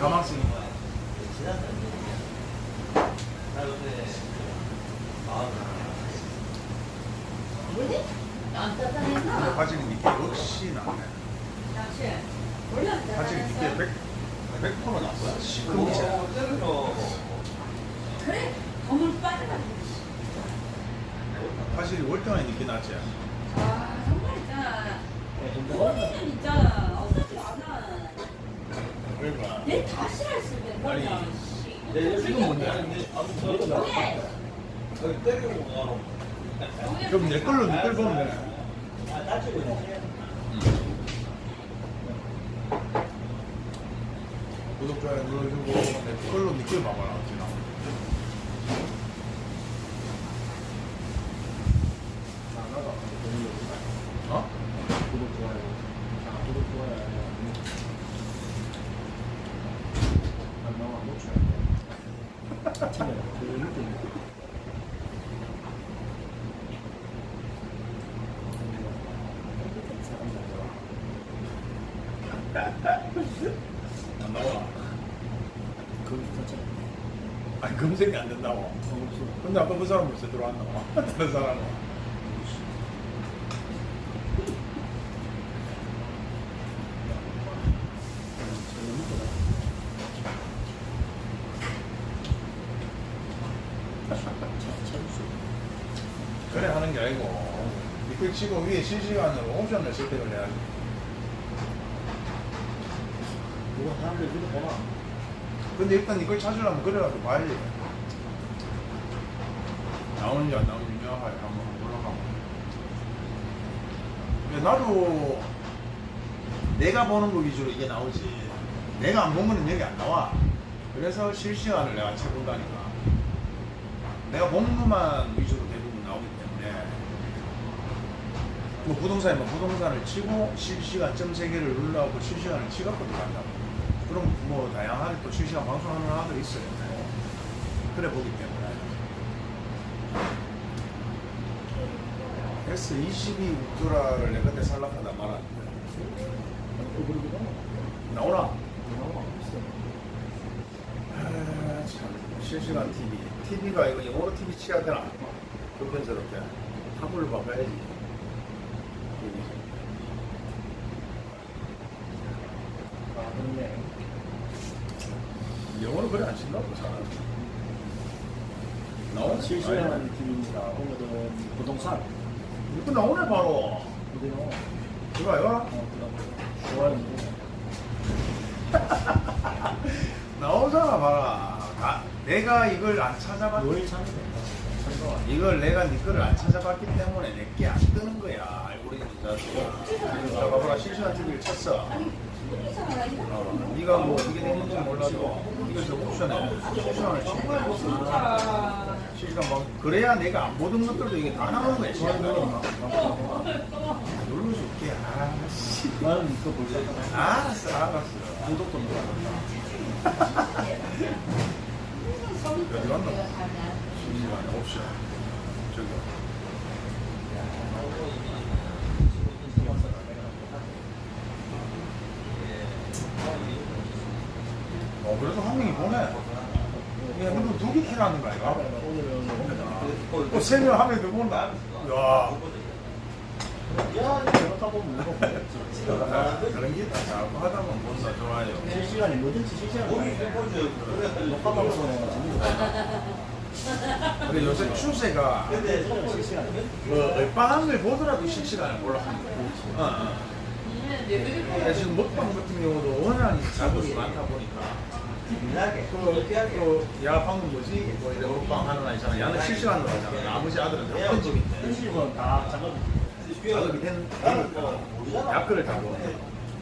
Speaker 1: 가망성이
Speaker 3: 뭐지? 안 따뜻했나?
Speaker 1: 바지는 이게 역시 나네
Speaker 3: 당신 원래 안 따뜻했어?
Speaker 1: 100, 100% 났어 시큼이잖아
Speaker 3: 그래? 건물 빠져가지고
Speaker 1: 확실히 월등하게 늦게 났지.
Speaker 3: 아 정말 있잖아. 본인은 있잖아. 없어지도 않아.
Speaker 1: 그러니까.
Speaker 3: 내다 싫어했을 때
Speaker 1: 아니,
Speaker 3: 뭐야.
Speaker 4: 내
Speaker 1: 지금 뭔데?
Speaker 3: 왜?
Speaker 4: 여기 때리고 가.
Speaker 1: 그럼 내 걸로 보면 되네.
Speaker 4: 아, 다치고 있네.
Speaker 1: 구독, 좋아요 눌러주고 내 걸로 니걸 봐봐라. 어떻게 나오는지. 어?
Speaker 2: 구독 좋아요. 자, 구독 좋아요. 안 나와 놓쳐야 돼. 아침에 그 밑에
Speaker 1: 안 나와.
Speaker 2: 거기 터쳐.
Speaker 1: 아니 검색이 안 된다고.
Speaker 2: 없어.
Speaker 1: 근데 아까 그 사람 벌써 들어왔나 봐. 다른 사람은. 그래 하는 게 아니고 니걸 치고 위에 실시간으로 옵션을 선택을 해야지.
Speaker 2: 누가 사람들 그거 보나?
Speaker 1: 근데 일단 이걸 찾으려면 그래라도 봐야지. 나오는지 안 나오는지 명확하게 한번 올라가고. 나도 내가 보는 거 위주로 이게 나오지. 내가 안 본 거는 여기 안 나와. 그래서 실시간을 내가 쳐본다니까. 내가 보는 것만 위주로 대부분 나오기 때문에. 뭐 부동산이면 부동산을 치고 실시간 점세 개를 눌러갖고 실시간을 치갖고 들어간다고. 그럼 뭐 다양하게 또 실시간 방송하는 하나도 있어요. 그래 보기 때문에. S22 울트라를 내가 그때 살락하다 말았는데. 나오나?
Speaker 2: 나와 있어.
Speaker 1: 아, 참. 실시간 TV. TV가 이거 영어로 TV 치야 되나? 불편스럽게. 한글로 바꿔야지.
Speaker 2: 아, 그렇네.
Speaker 1: 영어로 그래 안 친다고. 나오네?
Speaker 2: 실시간 TV입니다. 오늘은 부동산.
Speaker 1: 이거 나오네, 바로.
Speaker 2: 어디 나와?
Speaker 1: 이거 이거?
Speaker 2: 좋아요.
Speaker 1: 나오잖아, 봐라. 아, 내가 이걸 안 찾아봤. 이걸 내가 네 거를 안 찾아봤기 때문에 내게 안 뜨는 거야. 알고리즘 자체가. 자, 봐봐라. 실시간 TV를 쳤어.
Speaker 3: 이거
Speaker 1: 어, 네가 뭐 어떻게 되는지 몰라도 이것을 옵션에 실시간을 치고 실시간 막 그래야 내가 안 보던 것들도 이게 다 나오는 거야. 실시간 누를 수 있게. 아 씨.
Speaker 2: 나는 볼 거야.
Speaker 1: 알았어, 알았어.
Speaker 2: 구독도 눌러.
Speaker 1: 어디 갔나? 실시간 옵션. 저기. 어, 그래서 한 명이 보내. 야, 이거 두개 키라는 거야, 이거? 또 세명 하면 더 본다. 야.
Speaker 2: 야, 잘못하고 보면.
Speaker 1: 아, 그런 게 있다. 자꾸 하다 보면 본다. 좋아요.
Speaker 2: 실시간에 뭐든지 실시간 녹화 방송에
Speaker 1: 근데 요새 추세가
Speaker 2: 실시간.
Speaker 1: 뭐 얼빵한 걸 보더라도 실시간을 몰라합니다. 어, 어. 근데 지금 먹방 같은 경우도 워낙 자극이 많다 보니까 또, 야 방금 뭐지? 뭐 이런 먹방 하는 애 있잖아. 야는 실시간으로 하잖아. 아버지 아들은 다 편집인데
Speaker 2: 현실은 다 작업.
Speaker 1: 자극이 된, 다 보네.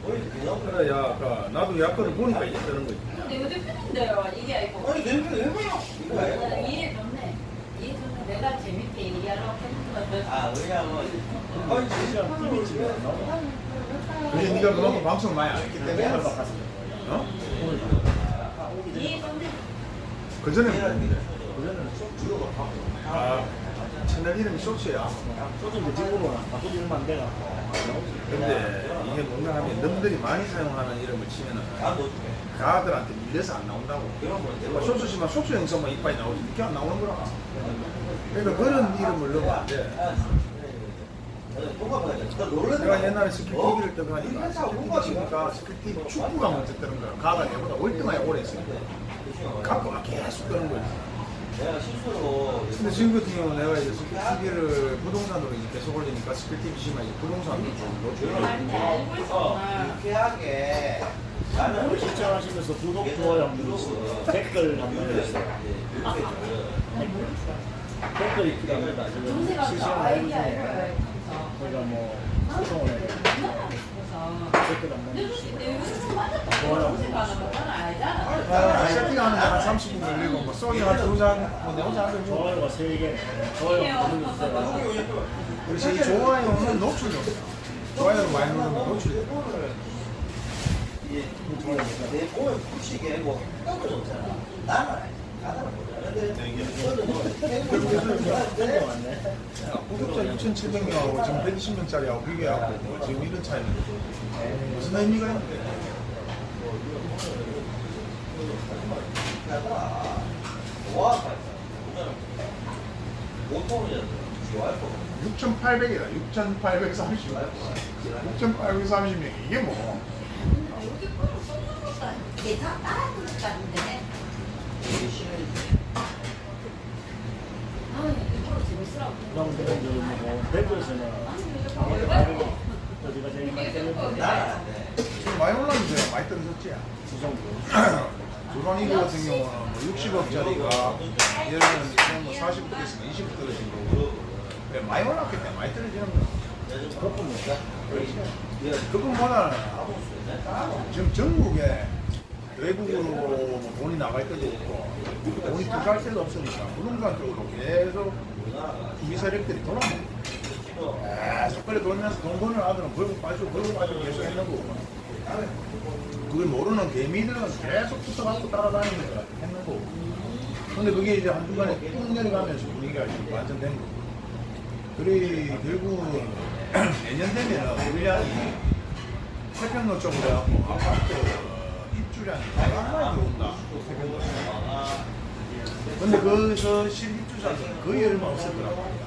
Speaker 1: 그래 야 아까 나도 약글을 보니까 이제 뜨는 거지.
Speaker 3: 근데 요새 편인데요. 이게 아니고.
Speaker 4: 아니, 내가 왜 그냥 이거 아니고.
Speaker 3: 이해 좋네. 이해 좋네. 내가 재밌게 얘기하려고 했는
Speaker 4: 아, 왜냐면, 아니,
Speaker 2: 실시간 TV 찍어 나오고.
Speaker 1: 그래 네가 그만큼 방송 많이 안 했기 때문에.
Speaker 2: 바꿨어.
Speaker 1: 그 전에 뭐였는데?
Speaker 2: 그전에는
Speaker 1: 쇼아 채널 이름이 쇼츠야.
Speaker 2: 소주 무직으로 바꾸지 얼마 안 돼가.
Speaker 1: 근데 이게 뭔가 하면 놈들이 많이 사용하는 이름을 치면은 가들한테 밀려서 안 나온다고. 뭐 쇼츠 치면 쇼츠 영상만 이빨이 나오지 이렇게 안 나오는 거라. 그러니까 그런 이름을 넣으면 안 돼. 내가 옛날에 TV를 뜨고 하니까 TV 치니까 스킬 TV 축구가 먼저 뜨는 거야. 가가 내보다 월등하게 오래 했으니까. 갖고 막 계속 뜨는
Speaker 4: 실수로
Speaker 1: 근데 지금 같은 경우는 내가 이제 스킬TV를 부동산으로 이제 계속 올리니까 스킬TV 시면 이제 부동산으로 좀 노출을
Speaker 3: 아닌데 알고 있어.
Speaker 4: 유쾌하게 나는
Speaker 2: 시청하시면서 구독, 좋아요 한번 누르시고 댓글 한번 해주세요. 댓글이 필요합니다. 지금
Speaker 3: 아이디
Speaker 2: 저희가 뭐 소통을 해요. 댓글 한번 해주시고
Speaker 1: 아, 세팅하는 데 한 30분 걸리고 뭐 소주 내오자 하면 뭐
Speaker 2: 좋아요가 3개, 좋아요 한번 눌러주세요.
Speaker 1: 그렇지 이 좋아요는 노출이 없어 좋아요를 많이 누르면 노출이
Speaker 4: 돼내 몸에 붙이게 하고 떨어졌잖아. 나는 가다를
Speaker 1: 구독자 6,700명하고 지금 120명짜리하고 비교해갖고 뭐 지금 이런 차이는 무슨 의미가 있는데
Speaker 4: 와 보통이었어. 지와이프
Speaker 1: 6,800이다 6,830 6,830명 이게 뭐
Speaker 3: 내다 따라 부르다는데.
Speaker 4: 되게 심해.
Speaker 3: 아, 이거 재밌으
Speaker 1: 지금 많이 올랐는데 많이 떨어졌지
Speaker 2: 그 정도.
Speaker 1: 조선 이거 같은 경우는 뭐 60억짜리가 예를 들면 뭐 40억 됐으면 20억 떨어진 거고 많이 올랐기 때문에 많이 떨어지는 거야
Speaker 4: 거품인가?
Speaker 1: 그것보다는 지금 전국에 외국으로 뭐 돈이 나갈 때도 없고 돈이 들어갈 때도 없으니까 부동산 쪽으로 계속 투기 세력들이 돌아오는 거야 계속 그래 돌면서 돈 버는 아들은 벌고 빠지고 벌고 빠지고 계속 있는 거고. 그걸 모르는 개미들은 계속 붙어갖고 따라다니니까 했는 거고. 근데 그게 이제 한순간에 쭉 내려가면서 분위기가 지금 완전 된 거고. 그래 결국은 내년 되면은 물량이 태평로 쪽으로 아파트 근데 거기서 실입주자들은 거의 얼마 없을 거라고